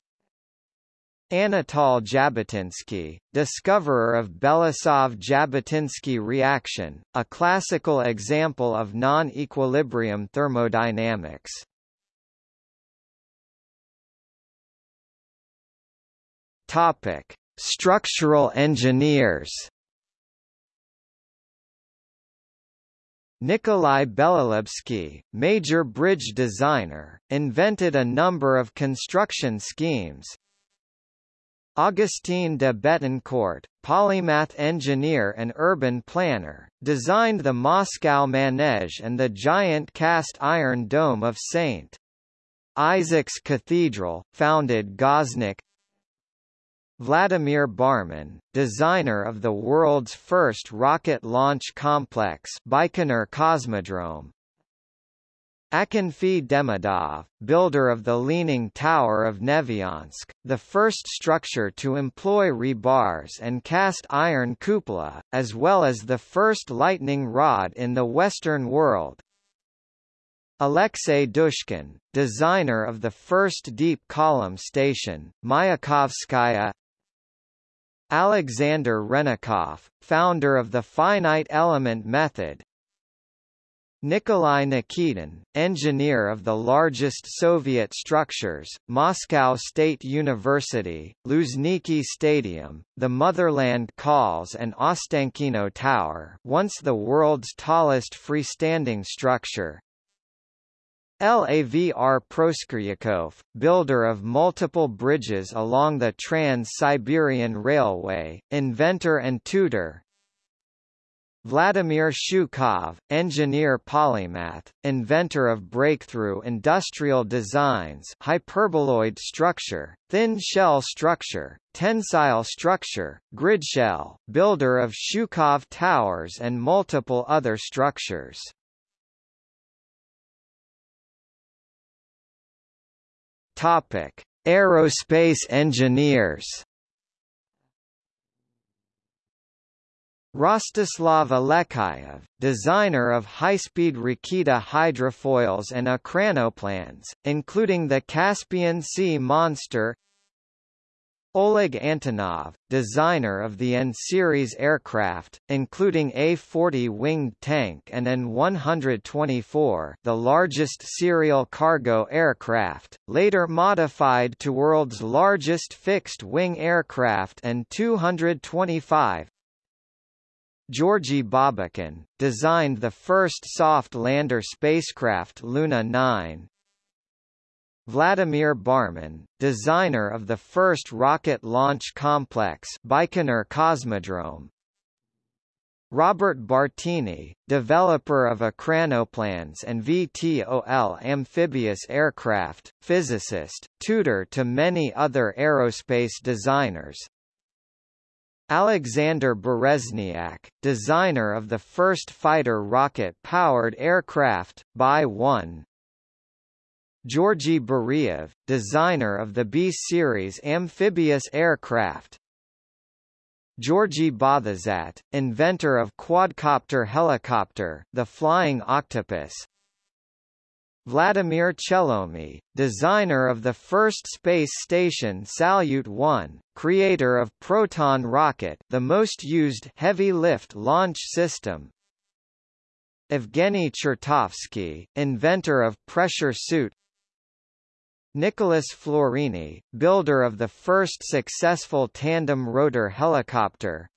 Anatol Zhabotinsky, discoverer of Belousov-Zhabotinsky reaction, a classical example of non-equilibrium thermodynamics. Topic: Structural engineers Nikolai Belelubsky, major bridge designer, invented a number of construction schemes. Augustin de Betancourt, polymath engineer and urban planner, designed the Moscow Manege and the giant cast iron dome of St. Isaac's Cathedral, founded Goznak, Vladimir Barmin, designer of the world's first rocket launch complex Baikonur Cosmodrome. Akinfi Demidov, builder of the Leaning Tower of Nevyansk, the first structure to employ rebars and cast iron cupola, as well as the first lightning rod in the Western world. Alexei Dushkin, designer of the first deep column station, Mayakovskaya Alexander Hrennikoff, founder of the finite element method, Nikolai Nikitin, engineer of the largest Soviet structures, Moscow State University, Luzhniki Stadium, the Motherland Calls and Ostankino Tower once the world's tallest freestanding structure, Lavr Proskuryakov, builder of multiple bridges along the Trans-Siberian Railway, inventor and tutor, Vladimir Shukhov, engineer polymath, inventor of breakthrough industrial designs hyperboloid structure, thin shell structure, tensile structure, grid shell, builder of Shukhov towers and multiple other structures. Topic: Aerospace engineers. Rostislav Alekseyev, designer of high-speed Raketa hydrofoils and ekranoplanes, including the Caspian Sea Monster Oleg Antonov, designer of the An-series aircraft, including A-40 winged tank and An-124 the largest serial cargo aircraft, later modified to world's largest fixed-wing aircraft and 225 Georgy Babakin, designed the first soft lander spacecraft Luna 9, Vladimir Barmin, designer of the first rocket launch complex Baikonur Cosmodrome, Robert Bartini, developer of Ekranoplans and VTOL amphibious aircraft, physicist, tutor to many other aerospace designers. Alexander Berezniak, designer of the first fighter rocket-powered aircraft, Bi-1. Georgy Beriev, designer of the B-series amphibious aircraft, Georgy Bothezat, inventor of quadcopter helicopter, the Flying Octopus. Vladimir Chelomey, designer of the first space station Salyut 1, creator of Proton rocket, the most used heavy lift launch system. Evgeny Chertovsky, inventor of pressure suit Nicholas Florini, builder of the first successful tandem rotor helicopter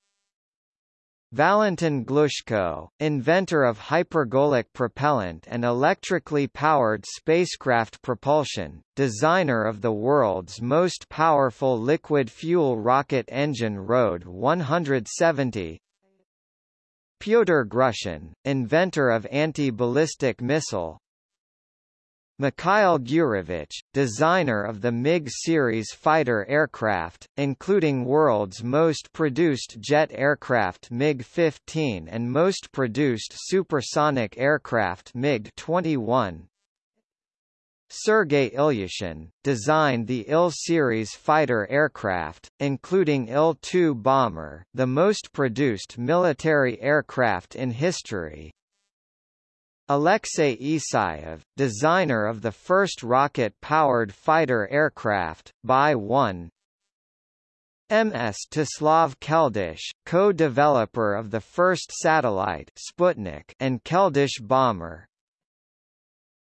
Valentin Glushko, inventor of hypergolic propellant and electrically powered spacecraft propulsion, designer of the world's most powerful liquid fuel rocket engine RD-170 Pyotr Grushin, inventor of anti-ballistic missile, Mikhail Gurevich, designer of the MiG series fighter aircraft, including world's most produced jet aircraft MiG-15 and most produced supersonic aircraft MiG-21. Sergei Ilyushin, designed the Il-series fighter aircraft, including Il-2 bomber, the most produced military aircraft in history, Alexei Isayev, designer of the first rocket-powered fighter aircraft, Bi-1. Mstislav Keldysh, co-developer of the first satellite Sputnik and Keldysh bomber.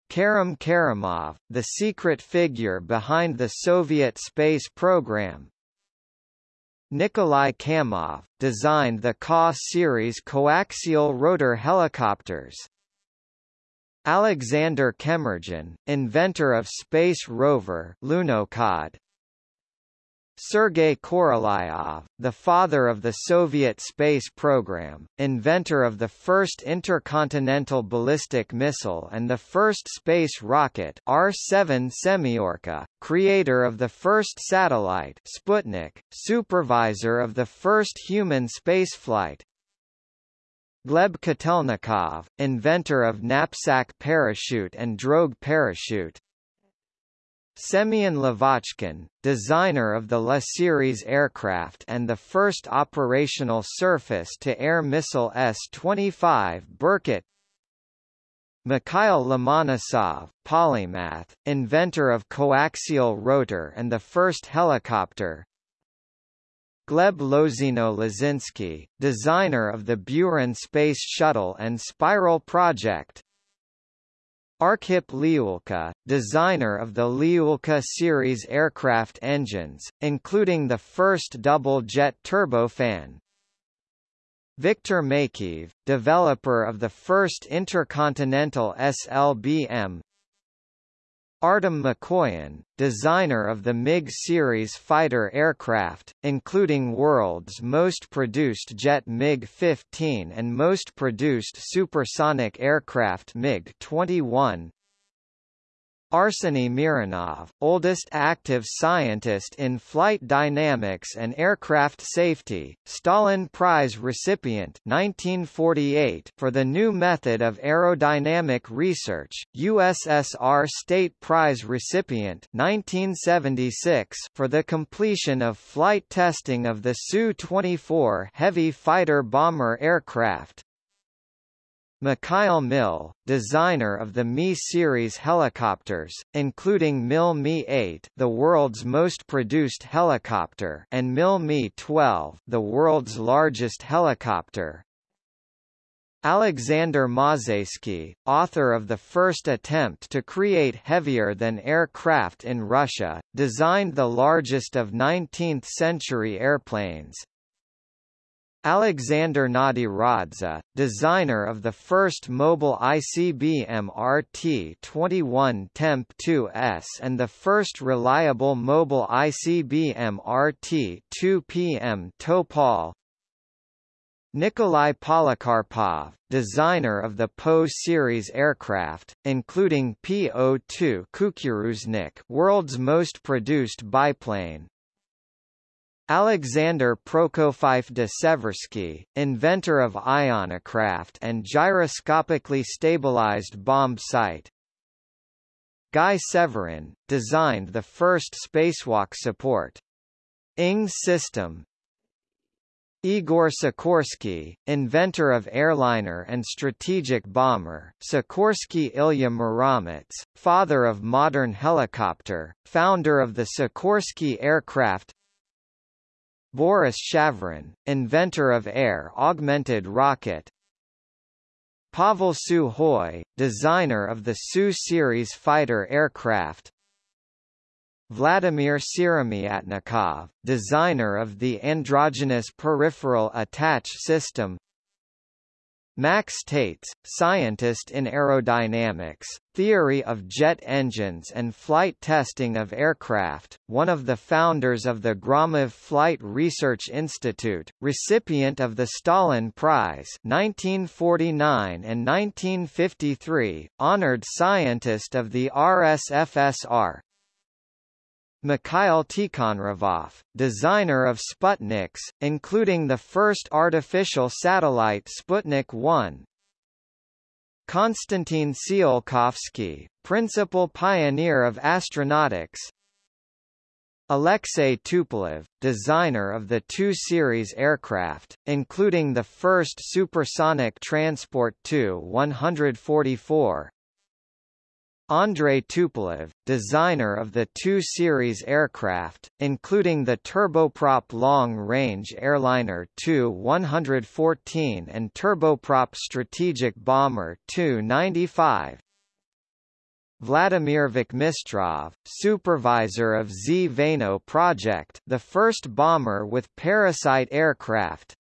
Kerim Kerimov, the secret figure behind the Soviet space program. Nikolai Kamov, designed the Ka series coaxial rotor helicopters Alexander Kemurdzhian, inventor of space rover Lunokhod. Sergei Korolyov, the father of the Soviet space program, inventor of the first intercontinental ballistic missile and the first space rocket R-7 Semyorka, creator of the first satellite Sputnik, supervisor of the first human spaceflight, Gleb Kotelnikov, inventor of knapsack parachute and drogue parachute. Semyon Lavochkin, designer of the La series aircraft and the first operational surface-to-air missile S-25 Berkut Mikhail Lomonosov, polymath, inventor of coaxial rotor and the first helicopter Gleb Lozino-Lozinsky, designer of the Buran Space Shuttle and Spiral project. Arkhip Liulka, designer of the Liulka series aircraft engines, including the first double-jet turbofan. Viktor Makeyev, developer of the first intercontinental SLBM, Artem Mikoyan, designer of the MiG series fighter aircraft, including world's most produced jet MiG-15 and most produced supersonic aircraft MiG-21, Arseny Mironov, oldest active scientist in flight dynamics and aircraft safety, Stalin Prize recipient 1948 for the new method of aerodynamic research, USSR State Prize recipient 1976 for the completion of flight testing of the Su-24 heavy fighter bomber aircraft, Mikhail Mil, designer of the Mi-series helicopters, including Mil Mi-8 the world's most produced helicopter and Mil Mi-12 the world's largest helicopter. Alexander Mozhaysky, author of the first attempt to create heavier-than-air craft in Russia, designed the largest of 19th-century airplanes, Alexander Nadiradze, designer of the first mobile ICBM RT-21 Temp-2S and the first reliable mobile ICBM RT-2PM Topol Nikolai Polikarpov, designer of the Po series aircraft, including Po-2 Kukuruznik world's most produced biplane, Alexander Prokofiev de Seversky, inventor of ionocraft and gyroscopically stabilized bomb sight. Guy Severin, designed the first spacewalk support. ING system, Igor Sikorsky, inventor of airliner and strategic bomber, Sikorsky Ilya Muromets, father of modern helicopter, founder of the Sikorsky aircraft Boris Shevrin, inventor of air-augmented rocket. Pavel Sukhoi, designer of the Su-series fighter aircraft. Vladimir Syromyatnikov, designer of the androgynous peripheral attach system Max Taitz, scientist in aerodynamics, theory of jet engines and flight testing of aircraft, one of the founders of the Gromov Flight Research Institute, recipient of the Stalin Prize 1949 and 1953, honored scientist of the RSFSR, Mikhail Tikhonravov, designer of Sputniks, including the first artificial satellite Sputnik 1. Konstantin Tsiolkovsky, principal pioneer of astronautics. Alexei Tupolev, designer of the Tu-series aircraft, including the first supersonic transport Tu-144, Andrei Tupolev, designer of the Tu series aircraft, including the turboprop long-range airliner Tu-114 and turboprop strategic bomber Tu-95. Vladimir Vakhmistrov, supervisor of Zveno project the first bomber with parasite aircraft,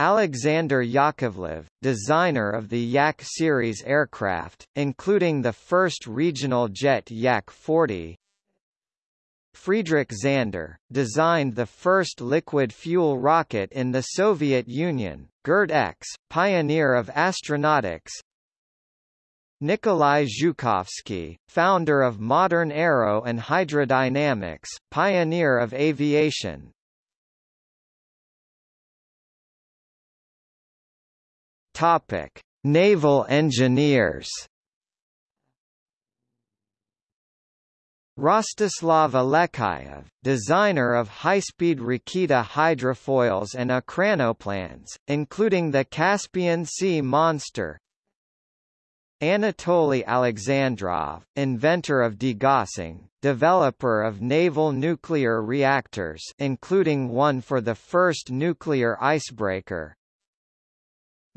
Alexander Yakovlev, designer of the Yak series aircraft, including the first regional jet Yak-40. Friedrich Zander, designed the first liquid-fuel rocket in the Soviet Union, GIRD-X, pioneer of astronautics. Nikolai Zhukovsky, founder of modern aero and hydrodynamics, pioneer of aviation, Topic: Naval engineers. Rostislav Alekseyev, designer of high-speed Raketa hydrofoils and ekranoplanes, including the Caspian Sea Monster. Anatoly Alexandrov, inventor of degaussing, developer of naval nuclear reactors including one for the first nuclear icebreaker,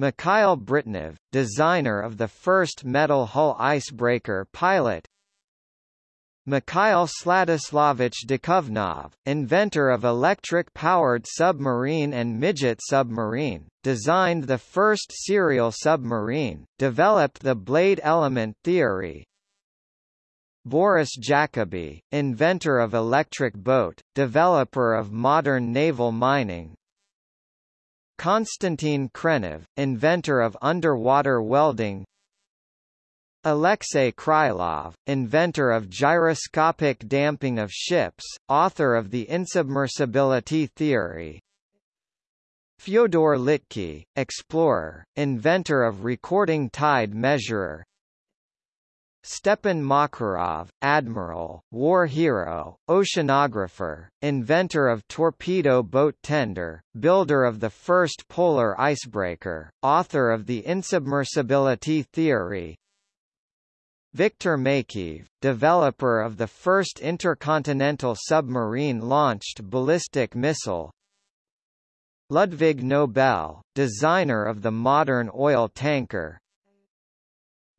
Mikhail Britnev, designer of the first metal hull icebreaker pilot. Mikhail Sladislavich Dukovnov, inventor of electric-powered submarine and midget submarine, designed the first serial submarine, developed the blade element theory, Boris Jacobi, inventor of electric boat, developer of modern naval mining, Konstantin Khrenov, inventor of underwater welding. Alexei Krylov, inventor of gyroscopic damping of ships, author of the insubmersibility theory. Fyodor Litke, explorer, inventor of recording tide measurer Stepan Makarov, admiral, war hero, oceanographer, inventor of torpedo boat tender, builder of the first polar icebreaker, author of the insubmersibility theory, Viktor Makeyev, developer of the first intercontinental submarine-launched ballistic missile. Ludwig Nobel, designer of the modern oil tanker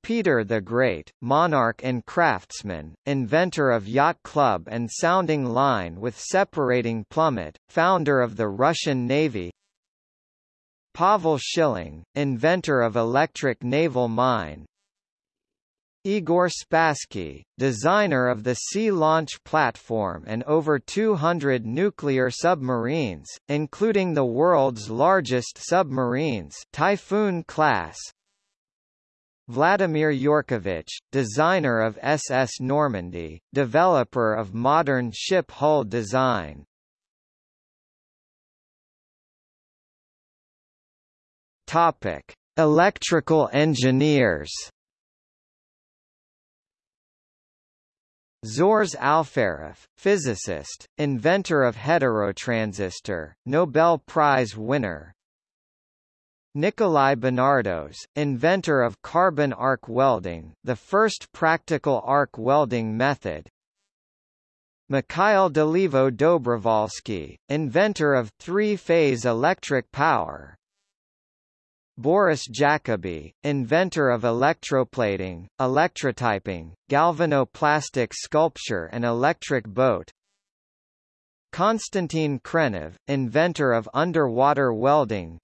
Peter the Great, monarch and craftsman, inventor of yacht club and sounding line with separating plummet, founder of the Russian Navy Pavel Schilling, inventor of electric naval mine Igor Spassky, designer of the Sea Launch Platform and over 200 nuclear submarines, including the world's largest submarines Typhoon class. Vladimir Yurkovich, designer of SS Normandie, developer of modern ship hull design. Topic: Electrical engineers. Zhores Alferov, physicist, inventor of heterotransistor, Nobel Prize winner. Nikolai Benardos, inventor of carbon arc welding, the first practical arc welding method. Mikhail Dolivo Dobrovolsky, inventor of three-phase electric power, Boris Jacobi, inventor of electroplating, electrotyping, galvanoplastic sculpture and electric boat Konstantin Khrenov, inventor of underwater welding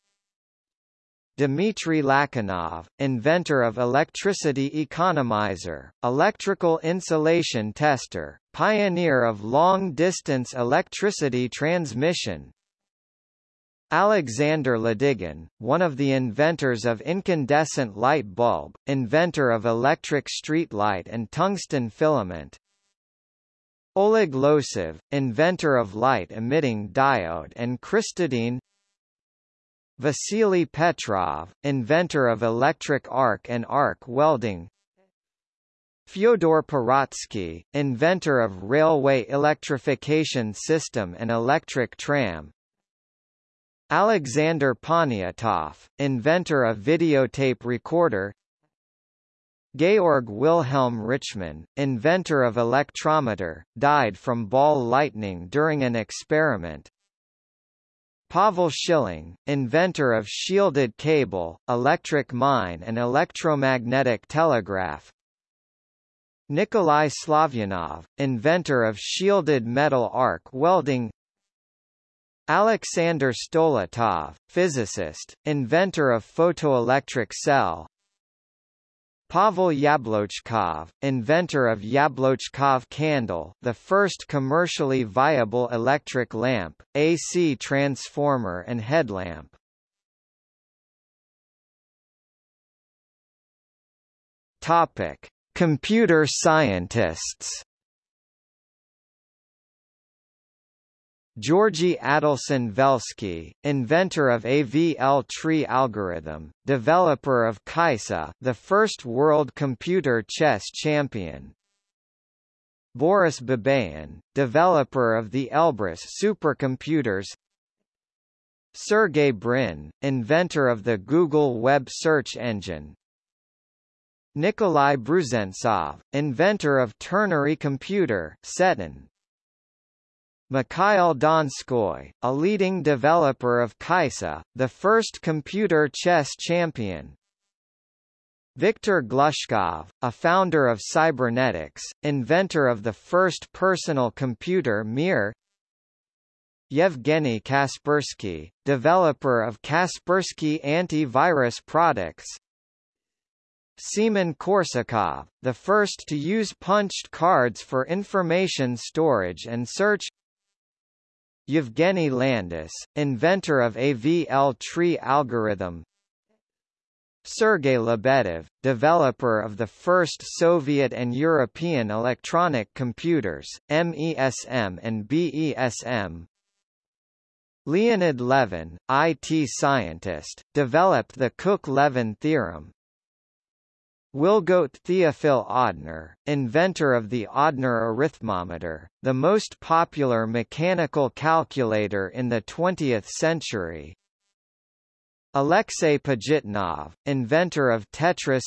Dmitry Lachinov, inventor of electricity economizer, electrical insulation tester, pioneer of long-distance electricity transmission Alexander Ladygin, one of the inventors of incandescent light bulb, inventor of electric street light and tungsten filament. Oleg Losev, inventor of light-emitting diode and crystadyne Vasily Petrov, inventor of electric arc and arc welding. Fyodor Pirotsky, inventor of railway electrification system and electric tram. Alexander Poniatov, inventor of videotape recorder. Georg Wilhelm Richmann, inventor of electrometer, died from ball lightning during an experiment. Pavel Schilling, inventor of shielded cable, electric mine and electromagnetic telegraph. Nikolai Slavyanov, inventor of shielded metal arc welding Alexander Stoletov, physicist, inventor of photoelectric cell Pavel Yablochkov, inventor of Yablochkov candle the first commercially viable electric lamp, AC transformer and headlamp. Topic. Computer scientists Georgy Adelson Velsky, inventor of AVL tree algorithm, developer of Kaissa, the first world computer chess champion. Boris Babayan, developer of the Elbrus supercomputers. Sergey Brin, inventor of the Google web search engine. Nikolai Brusentsov, inventor of ternary computer Setun. Mikhail Donskoy, a leading developer of Kaissa, the first computer chess champion. Viktor Glushkov, a founder of cybernetics, inventor of the first personal computer Mir. Yevgeny Kaspersky, developer of Kaspersky antivirus products. Semen Korsakov, the first to use punched cards for information storage and search Yevgeny Landis, inventor of AVL tree algorithm. Sergey Lebedev, developer of the first Soviet and European electronic computers, MESM and BESM Leonid Levin, IT scientist, developed the Cook-Levin theorem, Wilgodt Theophil Odhner, inventor of the Odhner arithmometer, the most popular mechanical calculator in the 20th century. Alexei Pajitnov, inventor of Tetris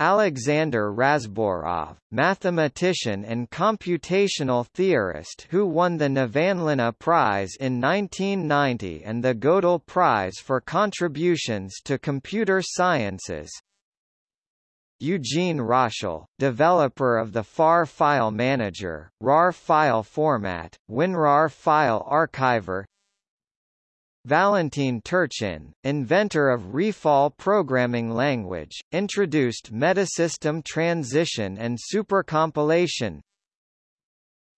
Alexander Razborov, mathematician and computational theorist who won the Nevanlinna Prize in 1990 and the Gödel Prize for contributions to computer sciences. Eugene Roshal, developer of the FAR file manager, RAR file format, WinRAR file archiver Valentin Turchin, inventor of Refal programming language, introduced metasystem transition and supercompilation.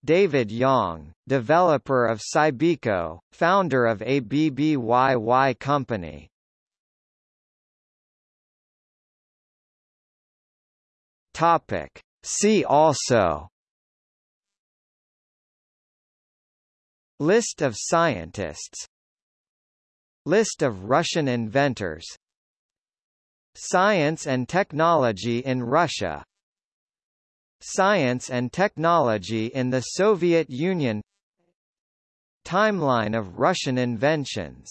David Yang, developer of Cybiko, founder of ABBYY Company. Topic. See also List of scientists List of Russian inventors Science and technology in Russia Science and technology in the Soviet Union Timeline of Russian inventions